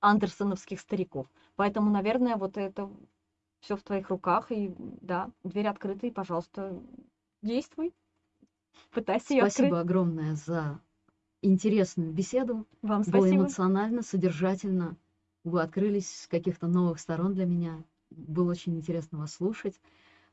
андерсоновских стариков. Поэтому, наверное, вот это все в твоих руках, и да, дверь открыта, и, пожалуйста, действуй. Пытайся ее открыть. Спасибо огромное за интересную беседу. Вам Было спасибо. эмоционально, содержательно. Вы открылись с каких-то новых сторон для меня. Было очень интересно вас слушать.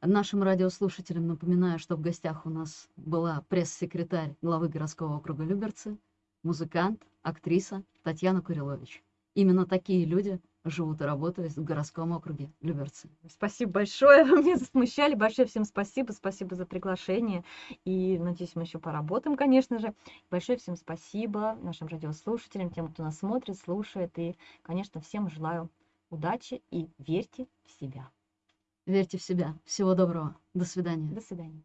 Нашим радиослушателям напоминаю, что в гостях у нас была пресс-секретарь главы городского округа Люберцы, музыкант, актриса Татьяна Курилович. Именно такие люди живут и работают в городском округе Люберцы. Спасибо большое, вы меня засмущали. Большое всем спасибо, спасибо за приглашение. И надеюсь, мы еще поработаем, конечно же. Большое всем спасибо нашим радиослушателям, тем, кто нас смотрит, слушает. И, конечно, всем желаю удачи и верьте в себя. Верьте в себя. Всего доброго. До свидания. До свидания.